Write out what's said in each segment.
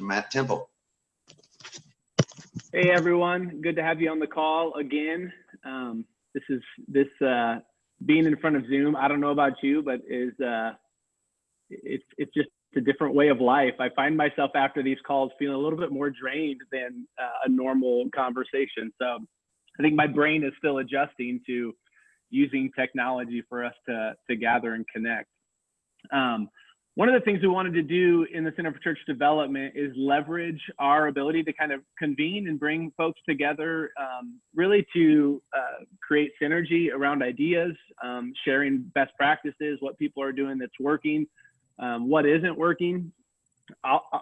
Matt Temple. Hey everyone, good to have you on the call again. Um, this is this uh, being in front of Zoom. I don't know about you, but is uh, it's it's just a different way of life. I find myself after these calls feeling a little bit more drained than uh, a normal conversation. So I think my brain is still adjusting to using technology for us to to gather and connect. Um, one of the things we wanted to do in the Center for Church Development is leverage our ability to kind of convene and bring folks together, um, really to uh, create synergy around ideas, um, sharing best practices, what people are doing that's working, um, what isn't working.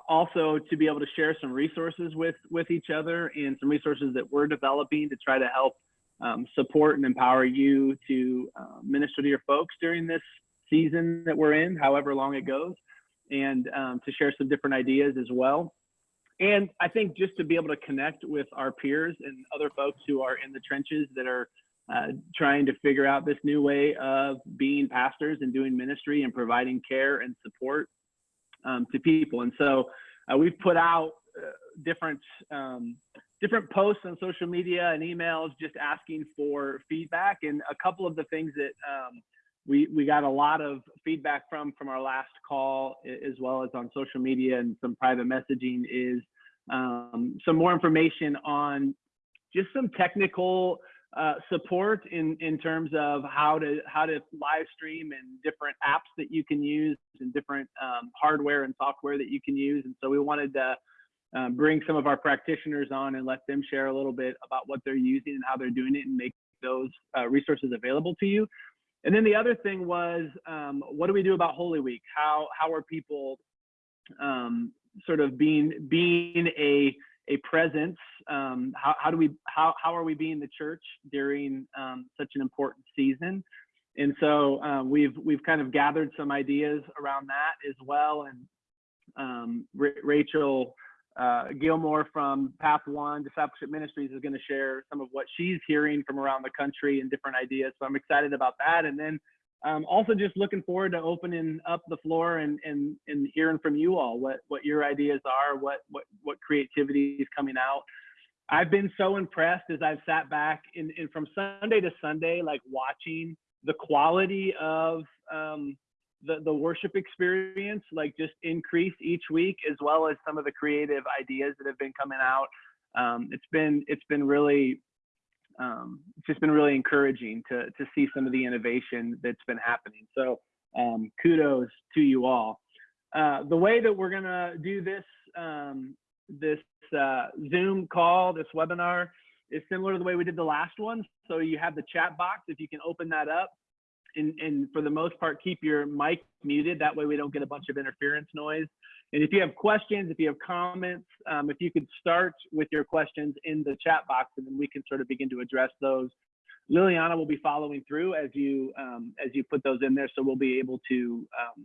Also, to be able to share some resources with with each other and some resources that we're developing to try to help um, support and empower you to uh, minister to your folks during this season that we're in, however long it goes, and um, to share some different ideas as well. And I think just to be able to connect with our peers and other folks who are in the trenches that are uh, trying to figure out this new way of being pastors and doing ministry and providing care and support um, to people. And so uh, we've put out uh, different um, different posts on social media and emails just asking for feedback. And a couple of the things that um, we we got a lot of feedback from from our last call as well as on social media and some private messaging is um, some more information on just some technical uh, support in in terms of how to how to live stream and different apps that you can use and different um, hardware and software that you can use. And so we wanted to um, bring some of our practitioners on and let them share a little bit about what they're using and how they're doing it and make those uh, resources available to you and then the other thing was, um, what do we do about Holy Week? How how are people um, sort of being being a a presence? Um, how how do we how how are we being the church during um, such an important season? And so um, we've we've kind of gathered some ideas around that as well. And um, Rachel uh, Gilmore from Path One Discipleship Ministries is going to share some of what she's hearing from around the country and different ideas. So I'm excited about that. And then um, also just looking forward to opening up the floor and, and, and hearing from you all what, what your ideas are, what, what, what creativity is coming out. I've been so impressed as I've sat back in, in from Sunday to Sunday, like watching the quality of um, the, the worship experience like just increase each week as well as some of the creative ideas that have been coming out. Um, it's been it's been really um, it's just been really encouraging to to see some of the innovation that's been happening. So um, kudos to you all. Uh, the way that we're gonna do this um, this uh, zoom call this webinar is similar to the way we did the last one. So you have the chat box if you can open that up and, and for the most part, keep your mic muted. That way we don't get a bunch of interference noise. And if you have questions, if you have comments, um, if you could start with your questions in the chat box, and then we can sort of begin to address those. Liliana will be following through as you um, as you put those in there, so we'll be able to um,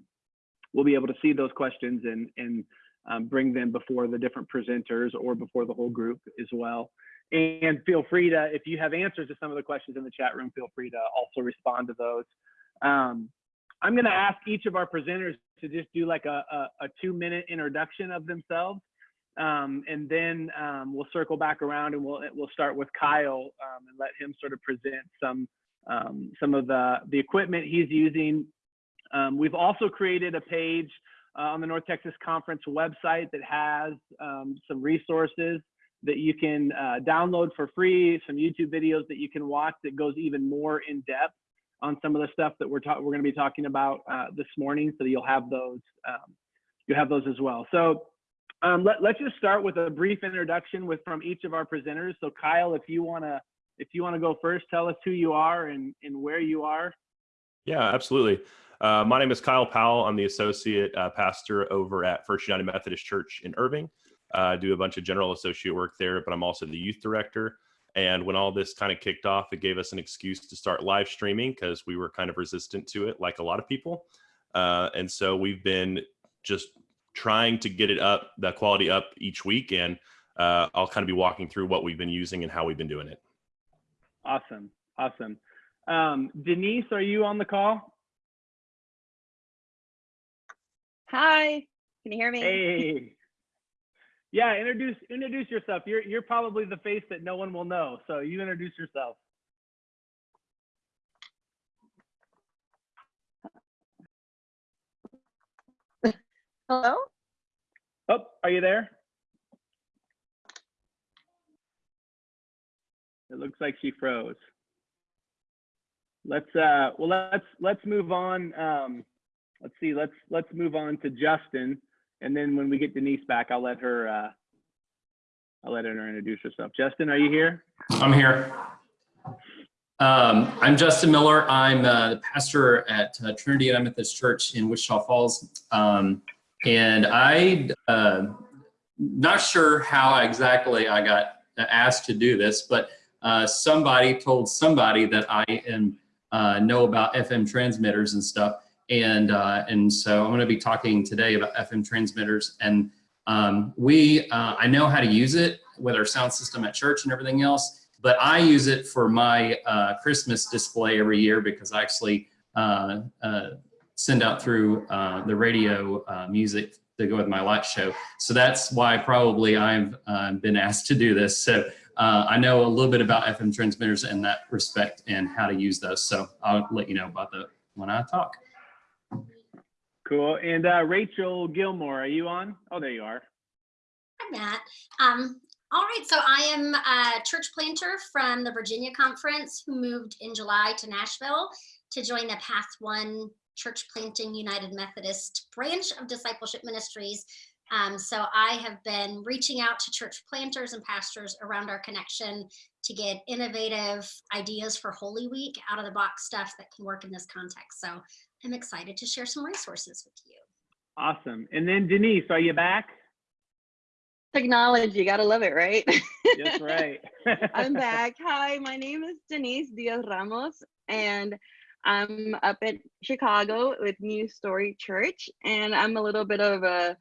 we'll be able to see those questions and and um, bring them before the different presenters or before the whole group as well. And feel free to, if you have answers to some of the questions in the chat room, feel free to also respond to those. Um, I'm going to ask each of our presenters to just do like a, a, a two minute introduction of themselves. Um, and then um, we'll circle back around and we'll we'll start with Kyle um, and let him sort of present some um, some of the the equipment he's using. Um, we've also created a page uh, on the North Texas Conference website that has some resources that you can uh, download for free, some YouTube videos that you can watch that goes even more in depth on some of the stuff that we're we're going to be talking about uh, this morning. So you'll have those um, you'll have those as well. So um, let, let's just start with a brief introduction with from each of our presenters. So Kyle, if you want to if you want to go first, tell us who you are and, and where you are. Yeah, absolutely. Uh, my name is Kyle Powell. I'm the associate uh, pastor over at First United Methodist Church in Irving. I uh, do a bunch of general associate work there, but I'm also the youth director. And when all this kind of kicked off, it gave us an excuse to start live streaming because we were kind of resistant to it, like a lot of people. Uh, and so we've been just trying to get it up, the quality up each week. And uh, I'll kind of be walking through what we've been using and how we've been doing it. Awesome. Awesome. Um, Denise, are you on the call? Hi. Can you hear me? Hey. Yeah, introduce introduce yourself. You're you're probably the face that no one will know. So you introduce yourself. Hello? Oh, are you there? It looks like she froze. Let's uh well let's let's move on. Um let's see, let's let's move on to Justin. And then when we get Denise back, I'll let her uh I'll let her introduce herself. Justin, are you here? I'm here. Um, I'm Justin Miller. I'm uh, the pastor at uh, Trinity United Methodist Church in Wichita Falls. Um, and I, uh, not sure how exactly I got asked to do this, but uh, somebody told somebody that I am, uh, know about FM transmitters and stuff. And, uh, and so I'm going to be talking today about FM transmitters. And um, we, uh, I know how to use it with our sound system at church and everything else but I use it for my uh, Christmas display every year because I actually uh, uh, send out through uh, the radio music to go with my light show. So that's why probably I've uh, been asked to do this. So I know a little bit about FM transmitters in that respect and how to use those. So I'll let you know about that when I talk. Cool. And uh, Rachel Gilmore, are you on? Oh, there you are. Hi, Matt. Um, all right, so I am a church planter from the Virginia Conference who moved in July to Nashville to join the Path One Church Planting United Methodist branch of Discipleship Ministries. Um, so I have been reaching out to church planters and pastors around our connection to get innovative ideas for Holy Week, out of the box stuff that can work in this context. So I'm excited to share some resources with you. Awesome. And then Denise, are you back? Technology, you gotta love it, right? That's right. I'm back. Hi, my name is Denise Diaz Ramos, and I'm up in Chicago with New Story Church, and I'm a little bit of a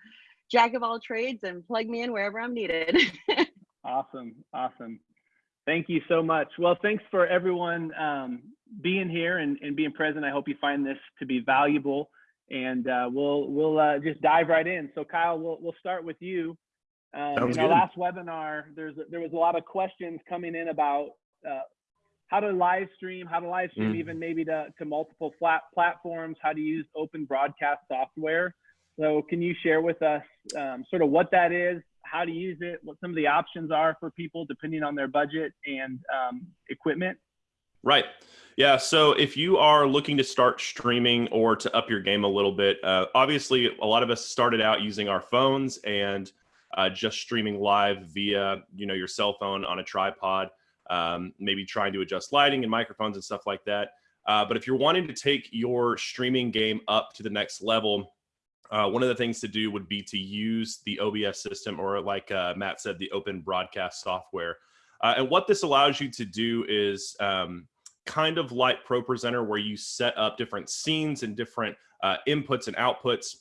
jack of all trades and plug me in wherever I'm needed. Awesome. Awesome. Thank you so much. Well, thanks for everyone um, being here and, and being present. I hope you find this to be valuable and uh, we'll we'll uh, just dive right in. So Kyle, we'll, we'll start with you. Um, in our good. last webinar, there's there was a lot of questions coming in about uh, how to live stream, how to live stream Mm. even maybe to, to multiple flat platforms, how to use open broadcast software. So can you share with us um, sort of what that is, how to use it, what some of the options are for people depending on their budget and um, equipment? Right. Yeah. So if you are looking to start streaming or to up your game a little bit, uh, obviously a lot of us started out using our phones and uh, just streaming live via you know your cell phone on a tripod, um, maybe trying to adjust lighting and microphones and stuff like that. Uh, but if you're wanting to take your streaming game up to the next level, uh, one of the things to do would be to use the OBS system or, like uh, Matt said, the open broadcast software. Uh, and what this allows you to do is um, kind of like ProPresenter, where you set up different scenes and different uh, inputs and outputs,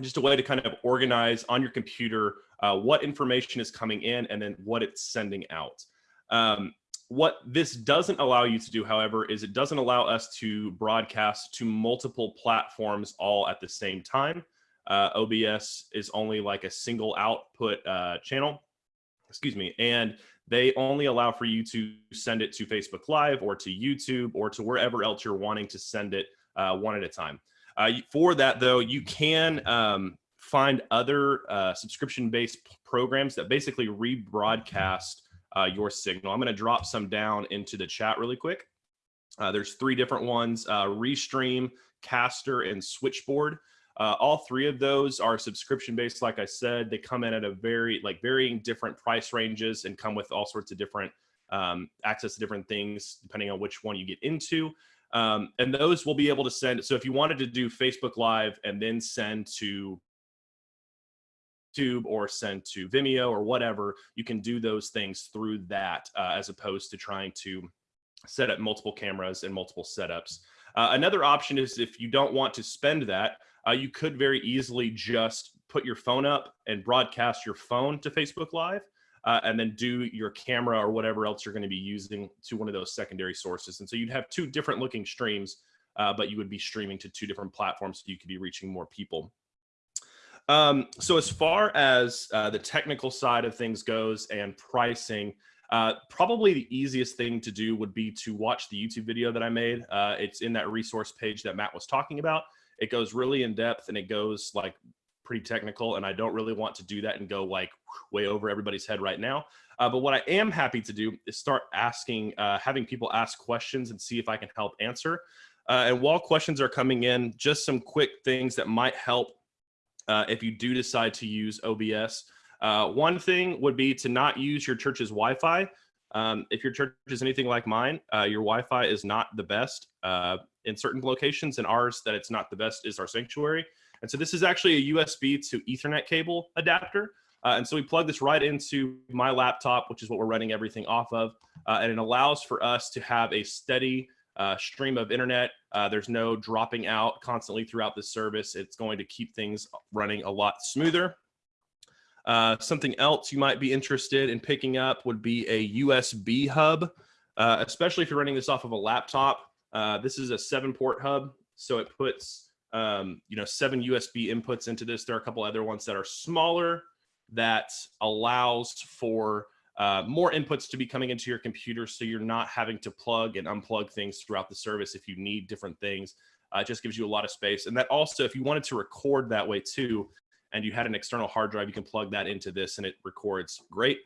just a way to kind of organize on your computer uh, what information is coming in and then what it's sending out. Um, what this doesn't allow you to do, however, is it doesn't allow us to broadcast to multiple platforms all at the same time. Uh, OBS is only like a single output uh, channel, excuse me, and they only allow for you to send it to Facebook Live or to YouTube or to wherever else you're wanting to send it uh, one at a time. Uh, for that, though, you can um, find other uh, subscription-based programs that basically rebroadcast uh, your signal. I'm going to drop some down into the chat really quick. Uh, there's three different ones: uh, Restream, Castr, and Switchboard. Uh, all three of those are subscription based. Like I said, they come in at a very like varying different price ranges and come with all sorts of different um, access to different things depending on which one you get into. Um, and those will be able to send. So if you wanted to do Facebook Live and then send to YouTube or send to Vimeo or whatever, you can do those things through that uh, as opposed to trying to set up multiple cameras and multiple setups. Uh, another option is if you don't want to spend that, uh, you could very easily just put your phone up and broadcast your phone to Facebook Live, uh, and then do your camera or whatever else you're going to be using to one of those secondary sources. And so you'd have two different looking streams, uh, but you would be streaming to two different platforms, so you could be reaching more people. Um, so as far as uh, the technical side of things goes and pricing, uh, probably the easiest thing to do would be to watch the YouTube video that I made. Uh, it's in that resource page that Matt was talking about. It goes really in depth and it goes like pretty technical. And I don't really want to do that and go like way over everybody's head right now. Uh, but what I am happy to do is start asking, uh, having people ask questions and see if I can help answer. Uh, and while questions are coming in, just some quick things that might help uh, if you do decide to use OBS. Uh, one thing would be to not use your church's Wi-Fi. Um, if your church is anything like mine, uh, your Wi-Fi is not the best in certain locations, and ours that it's not the best is our sanctuary. And so this is actually a USB to Ethernet cable adapter. Uh, and so we plug this right into my laptop, which is what we're running everything off of. Uh, and it allows for us to have a steady uh, stream of internet. Uh, there's no dropping out constantly throughout the service. It's going to keep things running a lot smoother. Uh, something else you might be interested in picking up would be a USB hub, uh, especially if you're running this off of a laptop. Uh, this is a seven port hub, so it puts um, you know seven USB inputs into this. There are a couple other ones that are smaller that allows for uh, more inputs to be coming into your computer so you're not having to plug and unplug things throughout the service if you need different things. Uh, it just gives you a lot of space. And that also, if you wanted to record that way too, and you had an external hard drive, you can plug that into this and it records great.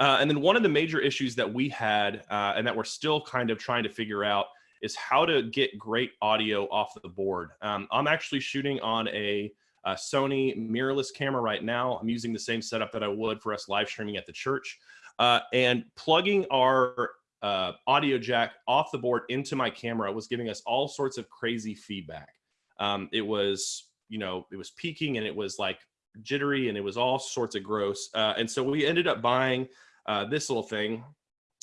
Uh, and then one of the major issues that we had uh, and that we're still kind of trying to figure out is how to get great audio off the board. Um, I'm actually shooting on a uh, Sony mirrorless camera right now. I'm using the same setup that I would for us live streaming at the church. Uh, and plugging our uh, audio jack off the board into my camera was giving us all sorts of crazy feedback. Um, it was, you know, it was peaking and it was like jittery and it was all sorts of gross. Uh, and so we ended up buying uh, this little thing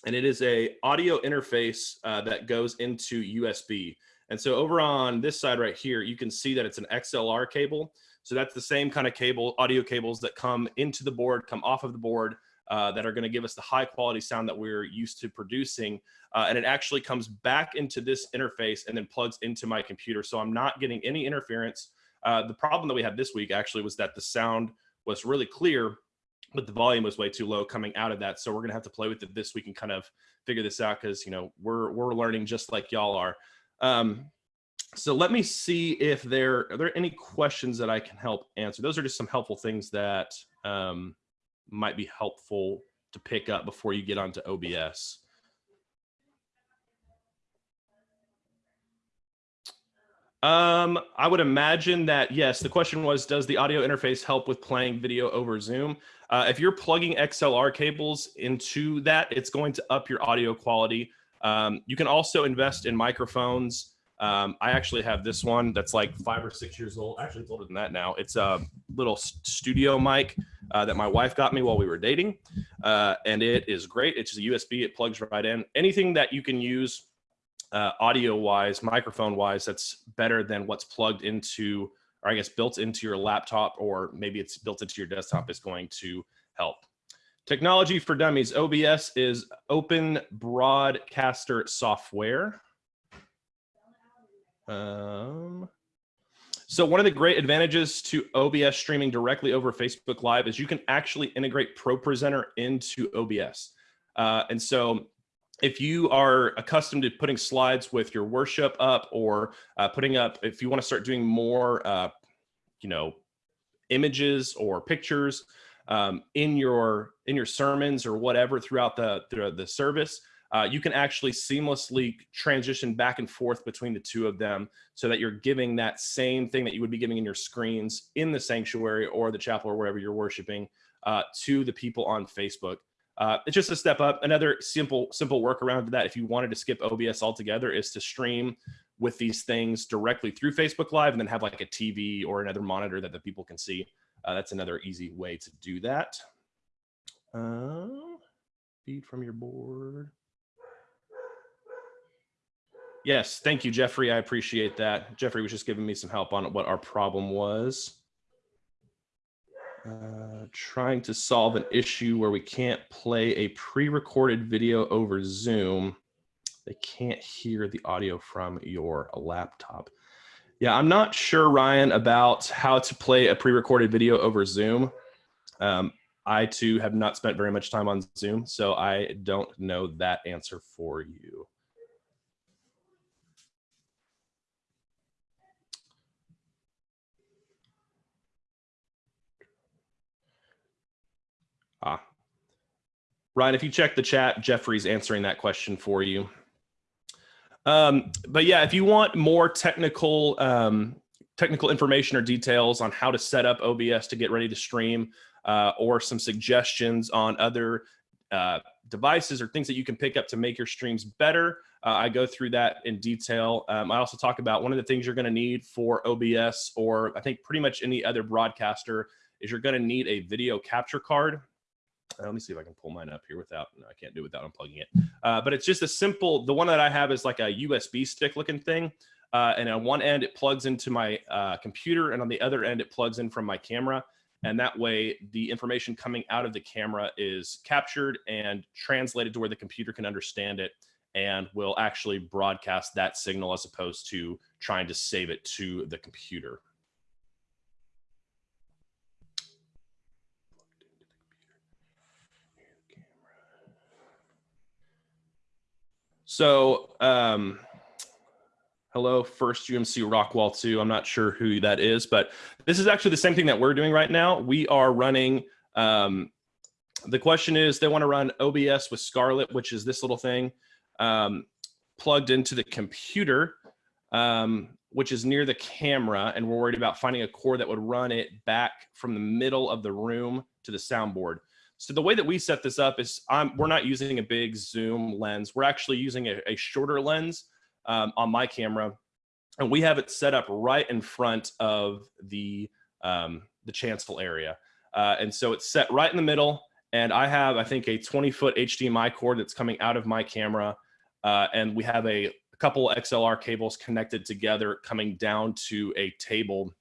and it is a audio interface uh, that goes into USB. And so over on this side right here, you can see that it's an XLR cable. So that's the same kind of cable, audio cables that come into the board, come off of the board, uh, that are going to give us the high quality sound that we're used to producing. Uh, and it actually comes back into this interface and then plugs into my computer. So I'm not getting any interference. Uh, the problem that we had this week actually was that the sound was really clear, but the volume was way too low coming out of that. So we're going to have to play with it this week and kind of figure this out because, you know, we're, we're learning just like y'all are. Um, so let me see if there are there any questions that I can help answer. Those are just some helpful things that um, might be helpful to pick up before you get onto OBS. Um, I would imagine that, yes, the question was, does the audio interface help with playing video over Zoom? Uh, if you're plugging XLR cables into that, it's going to up your audio quality. Um, you can also invest in microphones um, I actually have this one that's like five or six years old. Actually, it's older than that now. It's a little studio mic uh, that my wife got me while we were dating. Uh, and it is great. It's a USB. It plugs right in. Anything that you can use uh, audio wise, microphone wise, that's better than what's plugged into, or I guess built into your laptop, or maybe it's built into your desktop is going to help. Technology for Dummies, OBS is open broadcaster software. Um, so one of the great advantages to OBS streaming directly over Facebook Live is you can actually integrate ProPresenter into OBS. Uh, and so if you are accustomed to putting slides with your worship up or uh, putting up, if you want to start doing more, uh, you know, images or pictures um, in your in your sermons or whatever throughout the throughout the service, uh, you can actually seamlessly transition back and forth between the two of them so that you're giving that same thing that you would be giving in your screens in the sanctuary or the chapel or wherever you're worshiping uh, to the people on Facebook. Uh, it's just a step up. Another simple, simple workaround to that, if you wanted to skip OBS altogether, is to stream with these things directly through Facebook Live and then have like a TV or another monitor that the people can see. Uh, that's another easy way to do that. Um, feed from your board. Yes, thank you, Jeffrey. I appreciate that. Jeffrey was just giving me some help on what our problem was. Uh, trying to solve an issue where we can't play a pre-recorded video over Zoom. They can't hear the audio from your laptop. Yeah, I'm not sure, Ryan, about how to play a pre-recorded video over Zoom. Um, I too have not spent very much time on Zoom, so I don't know that answer for you. Ah. Ryan, if you check the chat, Jeffrey's answering that question for you. Um, but yeah, if you want more technical um, technical information or details on how to set up OBS to get ready to stream, uh, or some suggestions on other uh, devices or things that you can pick up to make your streams better, uh, I go through that in detail. Um, I also talk about one of the things you're going to need for OBS, or I think pretty much any other broadcaster, is you're going to need a video capture card. Uh, let me see if I can pull mine up here without, no, I can't do it without unplugging it. Uh, but it's just a simple, the one that I have is like a USB stick looking thing. Uh, and on one end, it plugs into my uh, computer, and on the other end, it plugs in from my camera. And that way, the information coming out of the camera is captured and translated to where the computer can understand it and will actually broadcast that signal as opposed to trying to save it to the computer. So, um, hello, first UMC Rockwall 2. I'm not sure who that is, but this is actually the same thing that we're doing right now. We are running, um, the question is they want to run OBS with Scarlett, which is this little thing um, plugged into the computer, um, which is near the camera. And we're worried about finding a cord that would run it back from the middle of the room to the soundboard. So the way that we set this up is I'm, we're not using a big zoom lens. We're actually using a, a shorter lens um, on my camera. And we have it set up right in front of the, um, the chancel area. Uh, and so it's set right in the middle. And I have, I think, a 20 foot HDMI cord that's coming out of my camera. Uh, and we have a, a couple XLR cables connected together coming down to a table,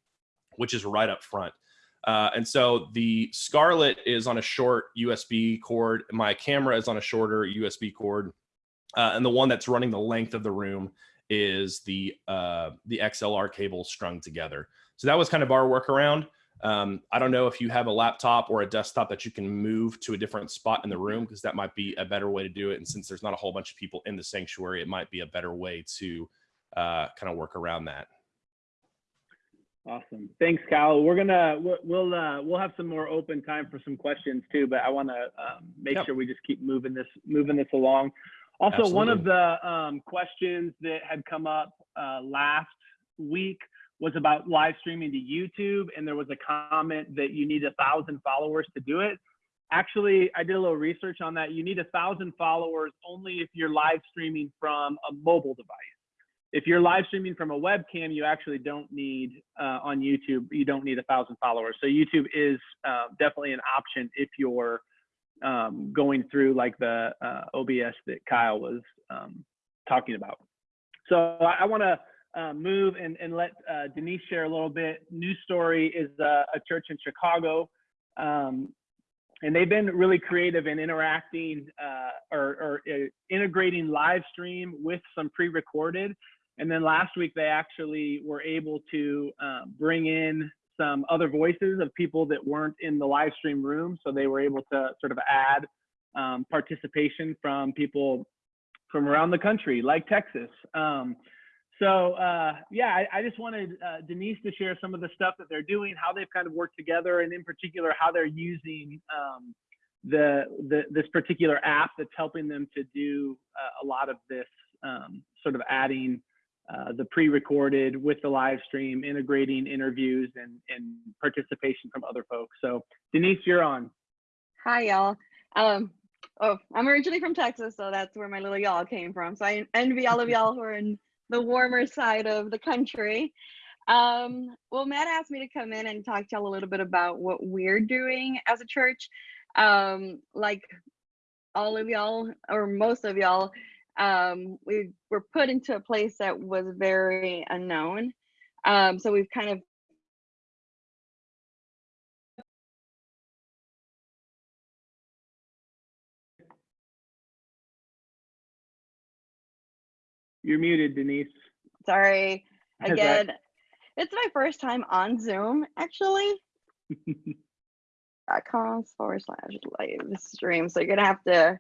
which is right up front. Uh, and so the Scarlett is on a short USB cord. My camera is on a shorter USB cord. Uh, and the one that's running the length of the room is the, uh, the XLR cable strung together. So that was kind of our workaround. Um, I don't know if you have a laptop or a desktop that you can move to a different spot in the room because that might be a better way to do it. And since there's not a whole bunch of people in the sanctuary, it might be a better way to uh, kind of work around that. Awesome. Thanks, Kyle. We're gonna we'll we'll, uh, we'll have some more open time for some questions too, but I want to um, make Yep. sure we just keep moving this moving this along. Also, one of the um, questions that had come up uh, last week was about live streaming to YouTube, and there was a comment that you need a thousand followers to do it. Actually, I did a little research on that. You need a thousand followers only if you're live streaming from a mobile device if you're live streaming from a webcam, you actually don't need uh, on YouTube. You don't need a thousand followers. So YouTube is uh, definitely an option if you're um, going through like the uh, OBS that Kyle was um, talking about. So I, I want to uh, move and, and let uh, Denise share a little bit. New Story is uh, a church in Chicago. Um, and they've been really creative in interacting uh, or, or integrating live stream with some pre-recorded. And then last week, they actually were able to uh, bring in some other voices of people that weren't in the live stream room. So they were able to sort of add um, participation from people from around the country, like Texas. Um, so uh, yeah, I, I just wanted uh, Denise to share some of the stuff that they're doing, how they've kind of worked together, and in particular, how they're using um, the, the this particular app that's helping them to do uh, a lot of this um, sort of adding uh, the pre-recorded with the live stream, integrating interviews and, and participation from other folks. So Denise, you're on. Hi, y'all. Um, oh, I'm originally from Texas, so that's where my little y'all came from. So I envy all of y'all who are in the warmer side of the country. Um, well, Matt asked me to come in and talk to y'all a little bit about what we're doing as a church. Um, like all of y'all, or most of y'all, um, we were put into a place that was very unknown. Um, so we've kind of You're muted, Denise. sorry again it's my first time on Zoom, actually. dot com forward slash live stream. So you're gonna have to.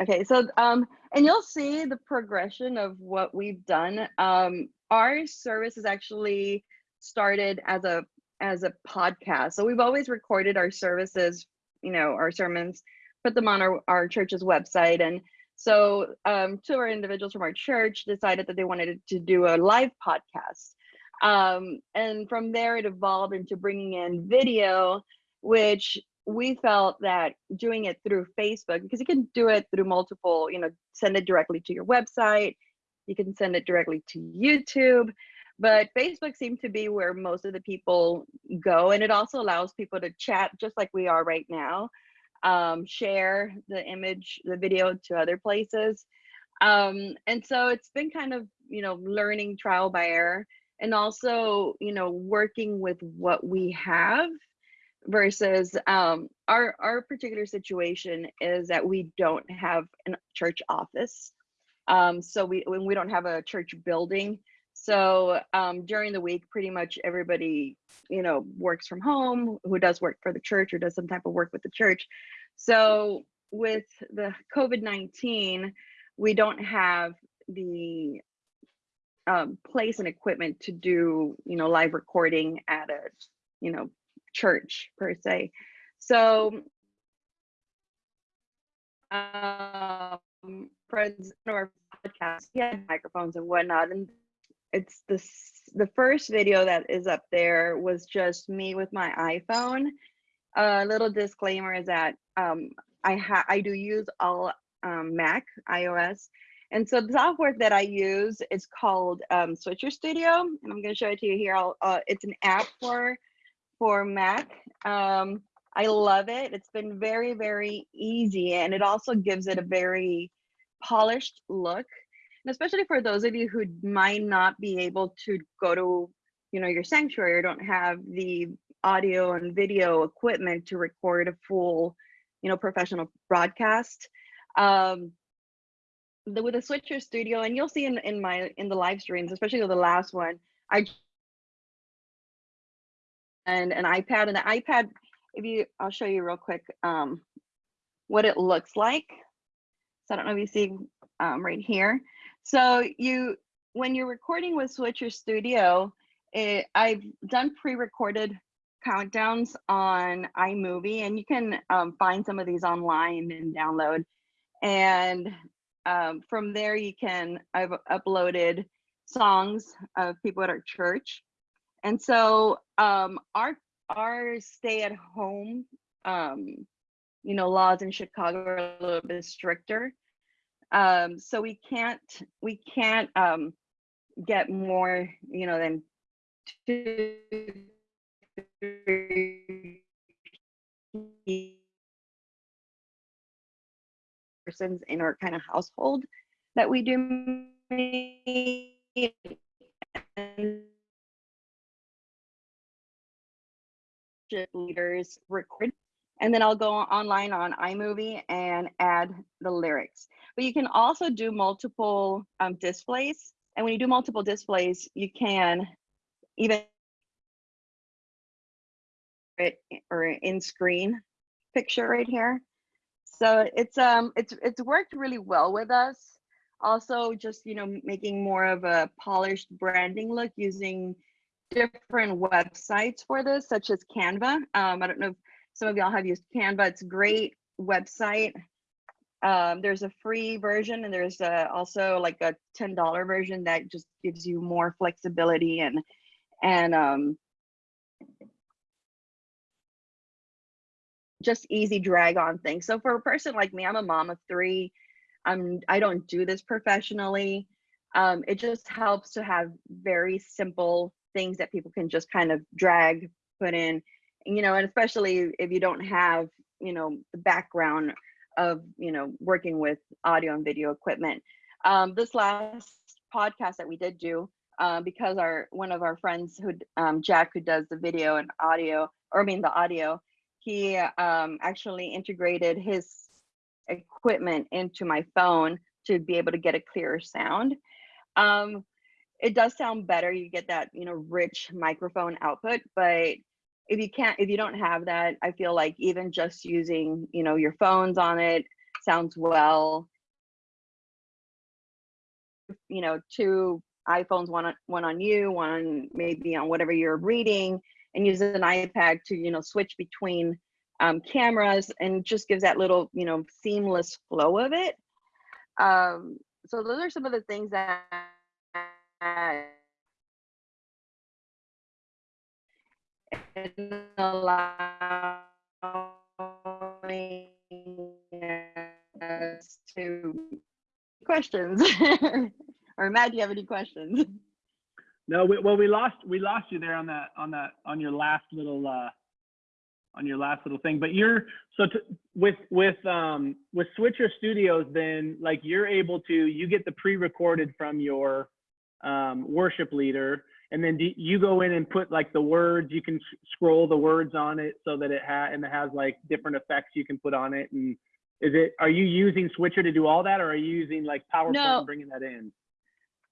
Okay, so um, and you'll see the progression of what we've done. Um, our service is actually started as a as a podcast. So we've always recorded our services, you know, our sermons, put them on our, our church's website. And so um, two of our individuals from our church decided that they wanted to do a live podcast. Um, and from there, it evolved into bringing in video, which we felt that doing it through Facebook, because you can do it through multiple, you know, send it directly to your website, you can send it directly to YouTube, but Facebook seemed to be where most of the people go. And it also allows people to chat just like we are right now, um, share the image, the video to other places. Um, and so it's been kind of, you know, learning trial by error and also, you know, working with what we have versus um, our our particular situation is that we don't have a church office. Um, so we we don't have a church building. So um, during the week, pretty much everybody, you know, works from home, who does work for the church or does some type of work with the church. So with the COVID-19, we don't have the um, place and equipment to do, you know, live recording at a, you know, church per se. So um, friends or podcasts, he had microphones and whatnot, and it's this the first video that is up there was just me with my iPhone. A little disclaimer is that um, I ha I do use all um, Mac iOS, and so the software that I use is called um, Switcher Studio, and I'm going to show it to you here. Uh, it's an app for for Mac. Um, I love it. It's been very very easy, and it also gives it a very polished look and especially for those of you who might not be able to go to you know your sanctuary or don't have the audio and video equipment to record a full you know professional broadcast um the, with the switcher studio and you'll see in, in my in the live streams especially the last one i and an ipad and the ipad if you i'll show you real quick um what it looks like so i don't know if you see um, right here so you, when you're recording with Switcher Studio, it, I've done pre-recorded countdowns on iMovie, and you can um, find some of these online and download. And um, from there, you can, I've uploaded songs of people at our church. And so um, our, our stay at home, um, you know, laws in Chicago are a little bit stricter. Um, so we can't we can't um, get more, you know, than two, persons in our kind of household that we do leaders record and then I'll go online on iMovie and add the lyrics. But you can also do multiple um, displays. And when you do multiple displays, you can even or in screen picture right here. So it's um it's it's worked really well with us. Also, just you know making more of a polished branding look using different websites for this, such as Canva. Um, I don't know if some of y'all have used Canva. It's a great website. Um, there's a free version and there's a, also like a $10 version that just gives you more flexibility and, and um, just easy drag on things. So for a person like me, I'm a mom of three. I'm, I don't do this professionally. Um, it just helps to have very simple things that people can just kind of drag, put in, you know, and especially if you don't have, you know, the background of, you know, working with audio and video equipment. Um, this last podcast that we did do, uh, because our one of our friends who um, Jack who does the video and audio, or I mean the audio, he um, actually integrated his equipment into my phone to be able to get a clearer sound. Um, it does sound better. You get that, you know, rich microphone output, but if you can't, if you don't have that, I feel like even just using, you know, your phones on it sounds well. You know, two iPhones, one on, one on you, one maybe on whatever you're reading, and use an iPad to, you know, switch between um, cameras and just gives that little, you know, seamless flow of it. Um, so those are some of the things that and allowing us to questions or Matt, do you have any questions? No, we, well, we lost we lost you there on that on that on your last little uh, on your last little thing. But you're so with with um, with Switcher Studios, then like you're able to you get the pre-recorded from your um, worship leader, and then do you go in and put like the words. You can scroll the words on it so that it ha and it has like different effects you can put on it. And is it are you using Switcher to do all that, or are you using like PowerPoint No. and bringing that in?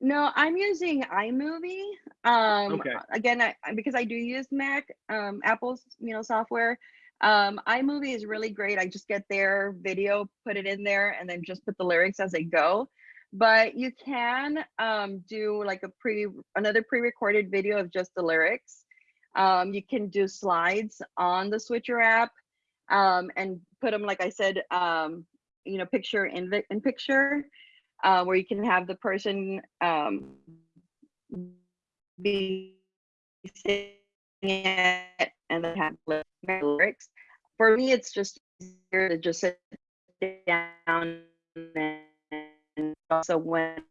No, I'm using iMovie. Um, Okay. Again, I- because I do use Mac, um, Apple's, you know, software. Um, iMovie is really great. I just get their video, put it in there, and then just put the lyrics as they go. But you can um, do like a pre, another pre-recorded video of just the lyrics. Um, you can do slides on the Switcher app um, and put them, like I said, um, you know, picture in the in picture uh, where you can have the person um, be singing it and then have ly- lyrics. For me, it's just easier to just sit down and also when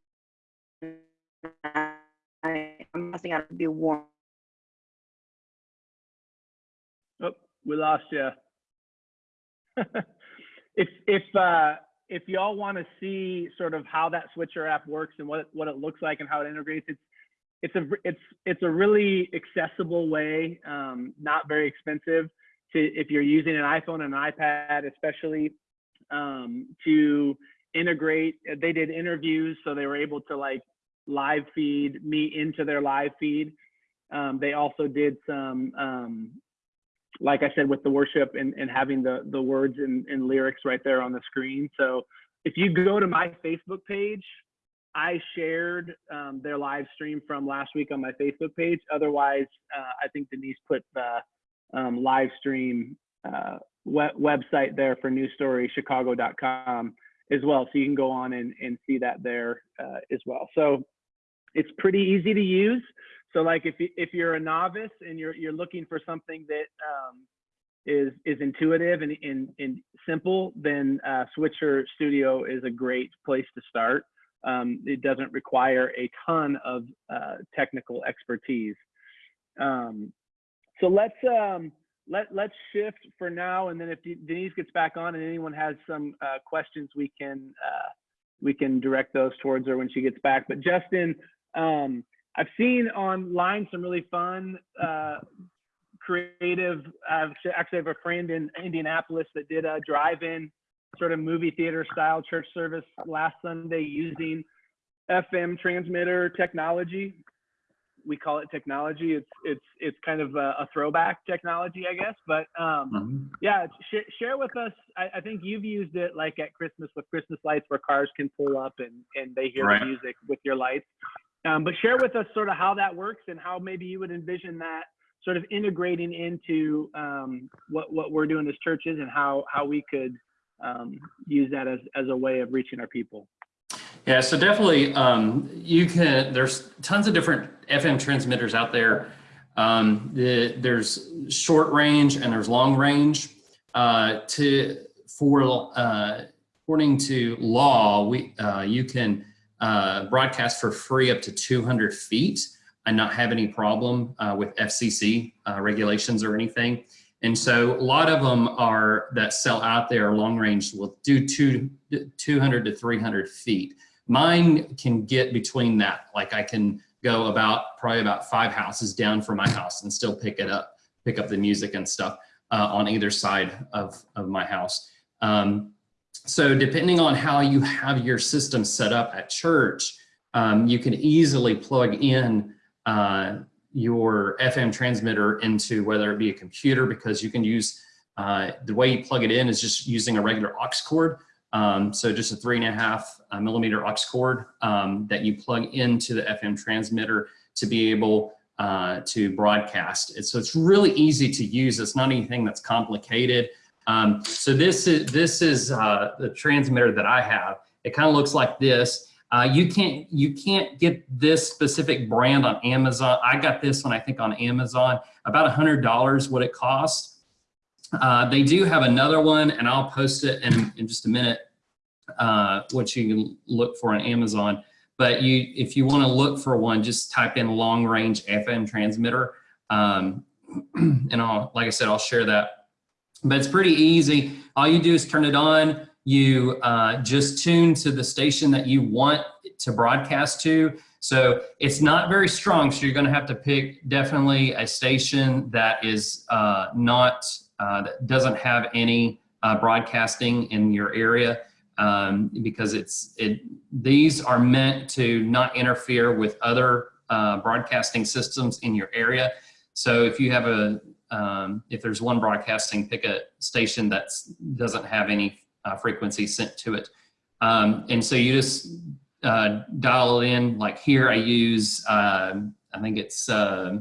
I'm messing out to be warm. Oh, we lost you. if if uh, if y'all want to see sort of how that switcher app works and what what it looks like and how it integrates, it's it's a it's it's a really accessible way, um, not very expensive to if you're using an iPhone and an iPad, especially um, to integrate. They did interviews, so they were able to like live feed me into their live feed. Um, they also did some um, like I said, with the worship and, and having the, the words and, and lyrics right there on the screen. So if you go to my Facebook page, I shared um, their live stream from last week on my Facebook page. Otherwise, uh, I think Denise put the um, live stream uh, web, website there for newstorychicago.com as well. So you can go on and, and see that there uh, as well. So it's pretty easy to use. So like if you, if you're a novice and you're you're looking for something that um, is is intuitive and, and, and simple, then uh, Switcher Studio is a great place to start. Um, it doesn't require a ton of uh, technical expertise. Um, so let's um, let let's shift for now, and then if Denise gets back on and anyone has some uh, questions, we can uh, we can direct those towards her when she gets back. But Justin. Um, I've seen online some really fun, uh, creative. I've actually have a friend in Indianapolis that did a drive-in sort of movie theater style church service last Sunday using FM transmitter technology. We call it technology. It's it's it's kind of a, a throwback technology, I guess. But um, Mhm. yeah, sh- share with us. I, I think you've used it like at Christmas with Christmas lights, where cars can pull up and and they hear Right. the music with your lights. Um, but share with us sort of how that works and how maybe you would envision that sort of integrating into um, what what we're doing as churches and how how we could um, use that as as a way of reaching our people. Yeah, so definitely, um, you can. There's tons of different FM transmitters out there. Um, the, there's short range and there's long range. Uh, to for uh, according to law, we uh, you can uh, broadcast for free up to 200 feet and not have any problem uh, with FCC uh, regulations or anything. And so a lot of them are that sell out there long range will do two, 200 to 300 feet. Mine can get between that. Like I can go about probably about five houses down from my house and still pick it up, pick up the music and stuff uh, on either side of, of my house. Um, so depending on how you have your system set up at church, um, you can easily plug in uh, your FM transmitter into whether it be a computer because you can use uh, the way you plug it in is just using a regular aux cord. Um, so just a three and a half uh, millimeter aux cord um, that you plug into the FM transmitter to be able uh, to broadcast. And so it's really easy to use. It's not anything that's complicated. Um, so this is this is uh, the transmitter that I have. It kind of looks like this. Uh, you can't you can't get this specific brand on Amazon. I got this one I think on Amazon about a hundred dollars what it costs. Uh, they do have another one, and I'll post it in, in just a minute. Uh, what you can look for on Amazon. But you, if you want to look for one, just type in long range FM transmitter. Um, and I'll, like I said, I'll share that. But it's pretty easy. All you do is turn it on. You uh, just tune to the station that you want to broadcast to. So it's not very strong. So you're going to have to pick definitely a station that is uh, not, uh, that doesn't have any uh, broadcasting in your area um, because it's it these are meant to not interfere with other uh, broadcasting systems in your area. So if you have a um, if there's one broadcasting, pick a station that doesn't have any uh, frequency sent to it. Um, and so you just uh, dial it in. Like here, I use um, I think it's uh,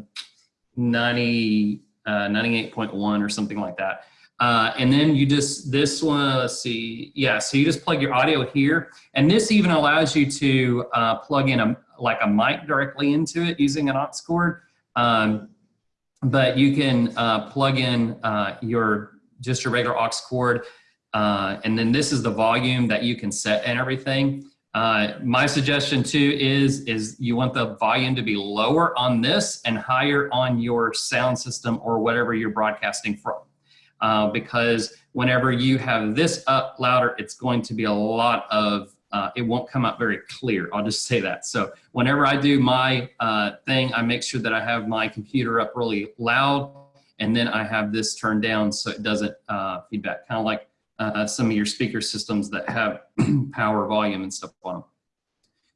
90 uh, 98.1 or something like that. Uh, and then you just, this one, let's see. Yeah, so you just plug your audio here. And this even allows you to uh, plug in a, like a mic directly into it using an aux cord. Um, but you can uh, plug in uh, your, just your regular aux cord. Uh, and then this is the volume that you can set and everything. Uh, my suggestion too is, is you want the volume to be lower on this and higher on your sound system or whatever you're broadcasting from uh, because whenever you have this up louder, it's going to be a lot of, uh, it won't come out very clear. I'll just say that. So whenever I do my uh, thing, I make sure that I have my computer up really loud and then I have this turned down so it doesn't uh, feedback, kind of like uh, some of your speaker systems that have power volume and stuff on them.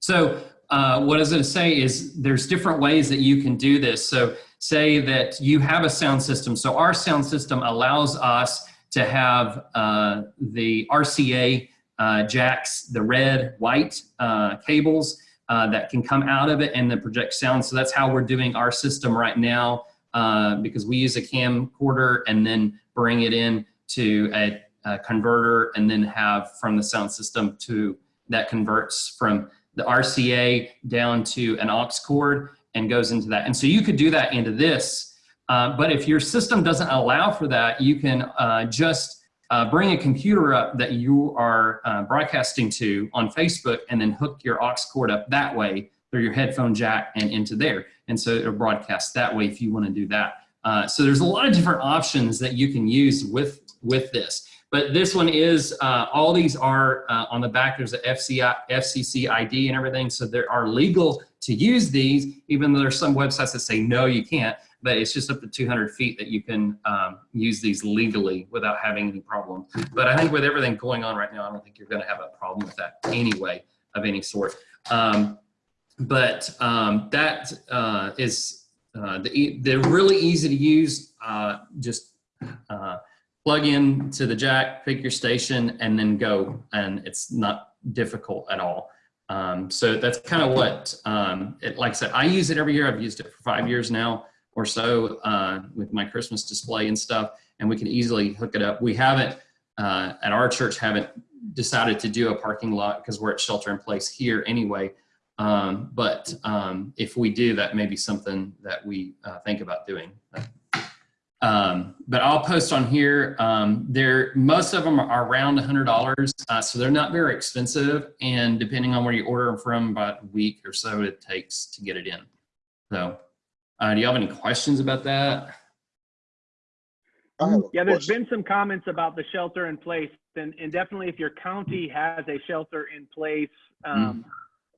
So uh, what I was going to say is there's different ways that you can do this. So say that you have a sound system. So our sound system allows us to have uh, the RCA uh, jacks, the red, white uh, cables uh, that can come out of it and then project sound. So that's how we're doing our system right now uh, because we use a camcorder and then bring it in to a, a converter and then have from the sound system to that converts from the RCA down to an aux cord and goes into that. And so you could do that into this, uh, but if your system doesn't allow for that, you can uh, just uh, bring a computer up that you are uh, broadcasting to on Facebook and then hook your aux cord up that way through your headphone jack and into there. And so it'll broadcast that way if you wanna do that. Uh, so there's a lot of different options that you can use with, with this. But this one is, uh, all these are uh, on the back, there's a FCI, FCC ID and everything. So there are legal to use these, even though there's some websites that say, no, you can't, but it's just up to 200 feet that you can um, use these legally without having any problem. But I think with everything going on right now, I don't think you're gonna have a problem with that anyway of any sort. Um, but um, that uh, is uh, the, they're really easy to use. Uh, just uh, plug in to the jack, pick your station, and then go. And it's not difficult at all. Um, so that's kind of what, um, it, like I said, I use it every year. I've used it for five years now or so uh, with my Christmas display and stuff. And we can easily hook it up. We haven't, uh, at our church, haven't decided to do a parking lot because we're at shelter in place here anyway. Um, but um, if we do, that may be something that we uh, think about doing. Um, but I'll post on here. Um, there, most of them are around a $100, uh, so they're not very expensive. And depending on where you order them from, about a week or so it takes to get it in. So, uh, do you have any questions about that? I Yeah, there's been some comments about the shelter in place, and, and definitely if your county has a shelter in place um,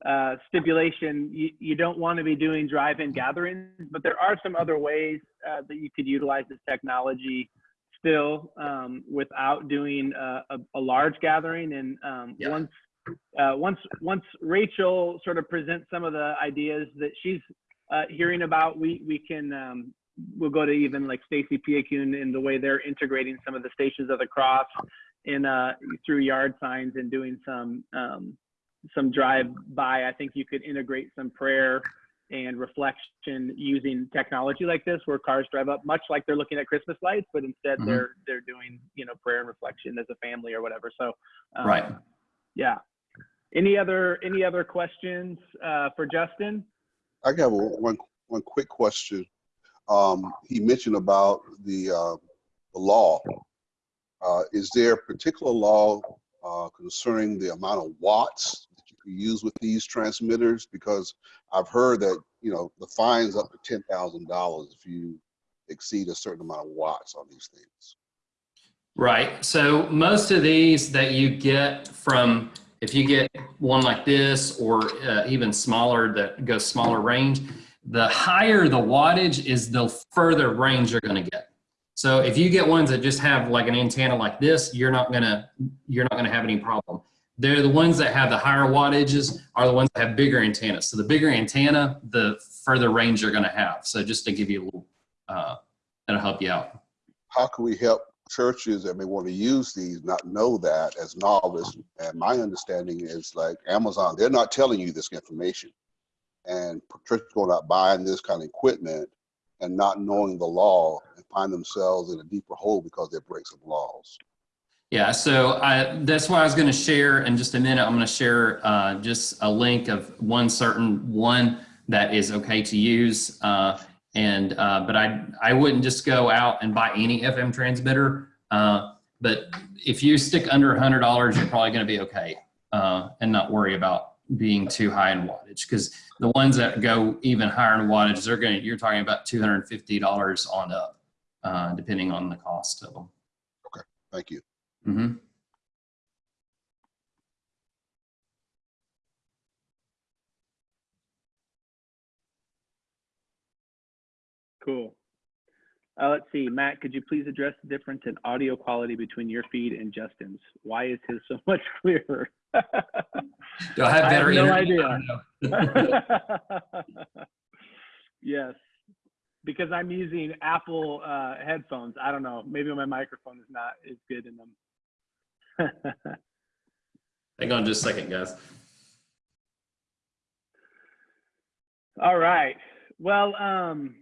uh, stipulation, you, you don't want to be doing drive-in gatherings, but there are some other ways uh, that you could utilize this technology still um, without doing a, a, a large gathering. And um, Yeah. once uh, once once Rachel sort of presents some of the ideas that she's uh, hearing about, we we can um, we'll go to even like Stacy Piakun in the way they're integrating some of the stations of the cross in uh, through yard signs and doing some um, some drive by. I think you could integrate some prayer and reflection using technology like this, where cars drive up, much like they're looking at Christmas lights, but instead Mhm. they're they're doing you know prayer and reflection as a family or whatever. So um, Right. yeah. Any other any other questions uh, for Justin? I got one, one quick question. Um, he mentioned about the, uh, the law. Uh, is there a particular law, uh, concerning the amount of watts use with these transmitters? Because I've heard that, you know, the fine's up to ten thousand dollars if you exceed a certain amount of watts on these things. Right. So most of these that you get from, if you get one like this or uh, even smaller that goes smaller range, the higher the wattage is the further range you're going to get. So if you get ones that just have like an antenna like this, you're not gonna you're not gonna have any problem. They're the ones that have the higher wattages are the ones that have bigger antennas. So the bigger antenna, the further range you're gonna have. So just to give you a little, uh, that'll help you out. How can we help churches that may want to use these not know that as novice? And my understanding is like Amazon, they're not telling you this information. And churches going out buying this kind of equipment and not knowing the law and find themselves in a deeper hole because they break some laws. Yeah, so I, that's why I was going to share in just a minute. I'm going to share uh, just a link of one certain one that is okay to use. Uh, and uh, but I I wouldn't just go out and buy any FM transmitter. Uh, but if you stick under a hundred dollars, you're probably going to be okay uh, and not worry about being too high in wattage because the ones that go even higher in wattage, they're going to you're talking about two hundred and fifty dollars on up, uh, depending on the cost of them. Okay, thank you. Hmm Cool. Uh, let's see, Matt, could you please address the difference in audio quality between your feed and Justin's? Why is his so much clearer? Do I have I have no internet? idea. I don't know. yes, because I'm using Apple uh, headphones. I don't know. Maybe my microphone is not as good in them. Hang on just a second, guys. All right. Well, um,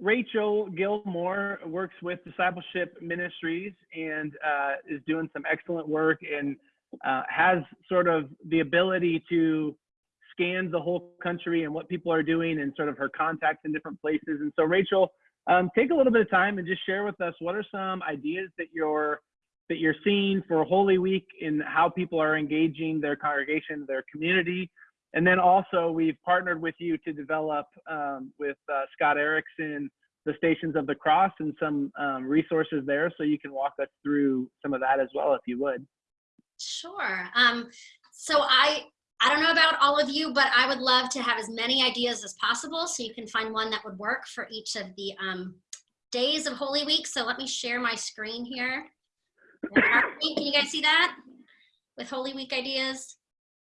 Rachel Gilmore works with Discipleship Ministries and uh, is doing some excellent work and uh, has sort of the ability to scan the whole country and what people are doing and sort of her contacts in different places. And so, Rachel, um, take a little bit of time and just share with us what are some ideas that you're that you're seeing for Holy Week in how people are engaging their congregation, their community. And then also, we've partnered with you to develop um, with uh, Scott Erickson the Stations of the Cross and some um, resources there. So you can walk us through some of that as well, if you would. Sure. Um, so I I don't know about all of you, but I would love to have as many ideas as possible. So you can find one that would work for each of the um, days of Holy Week. So let me share my screen here. Can you guys see that? With Holy Week ideas?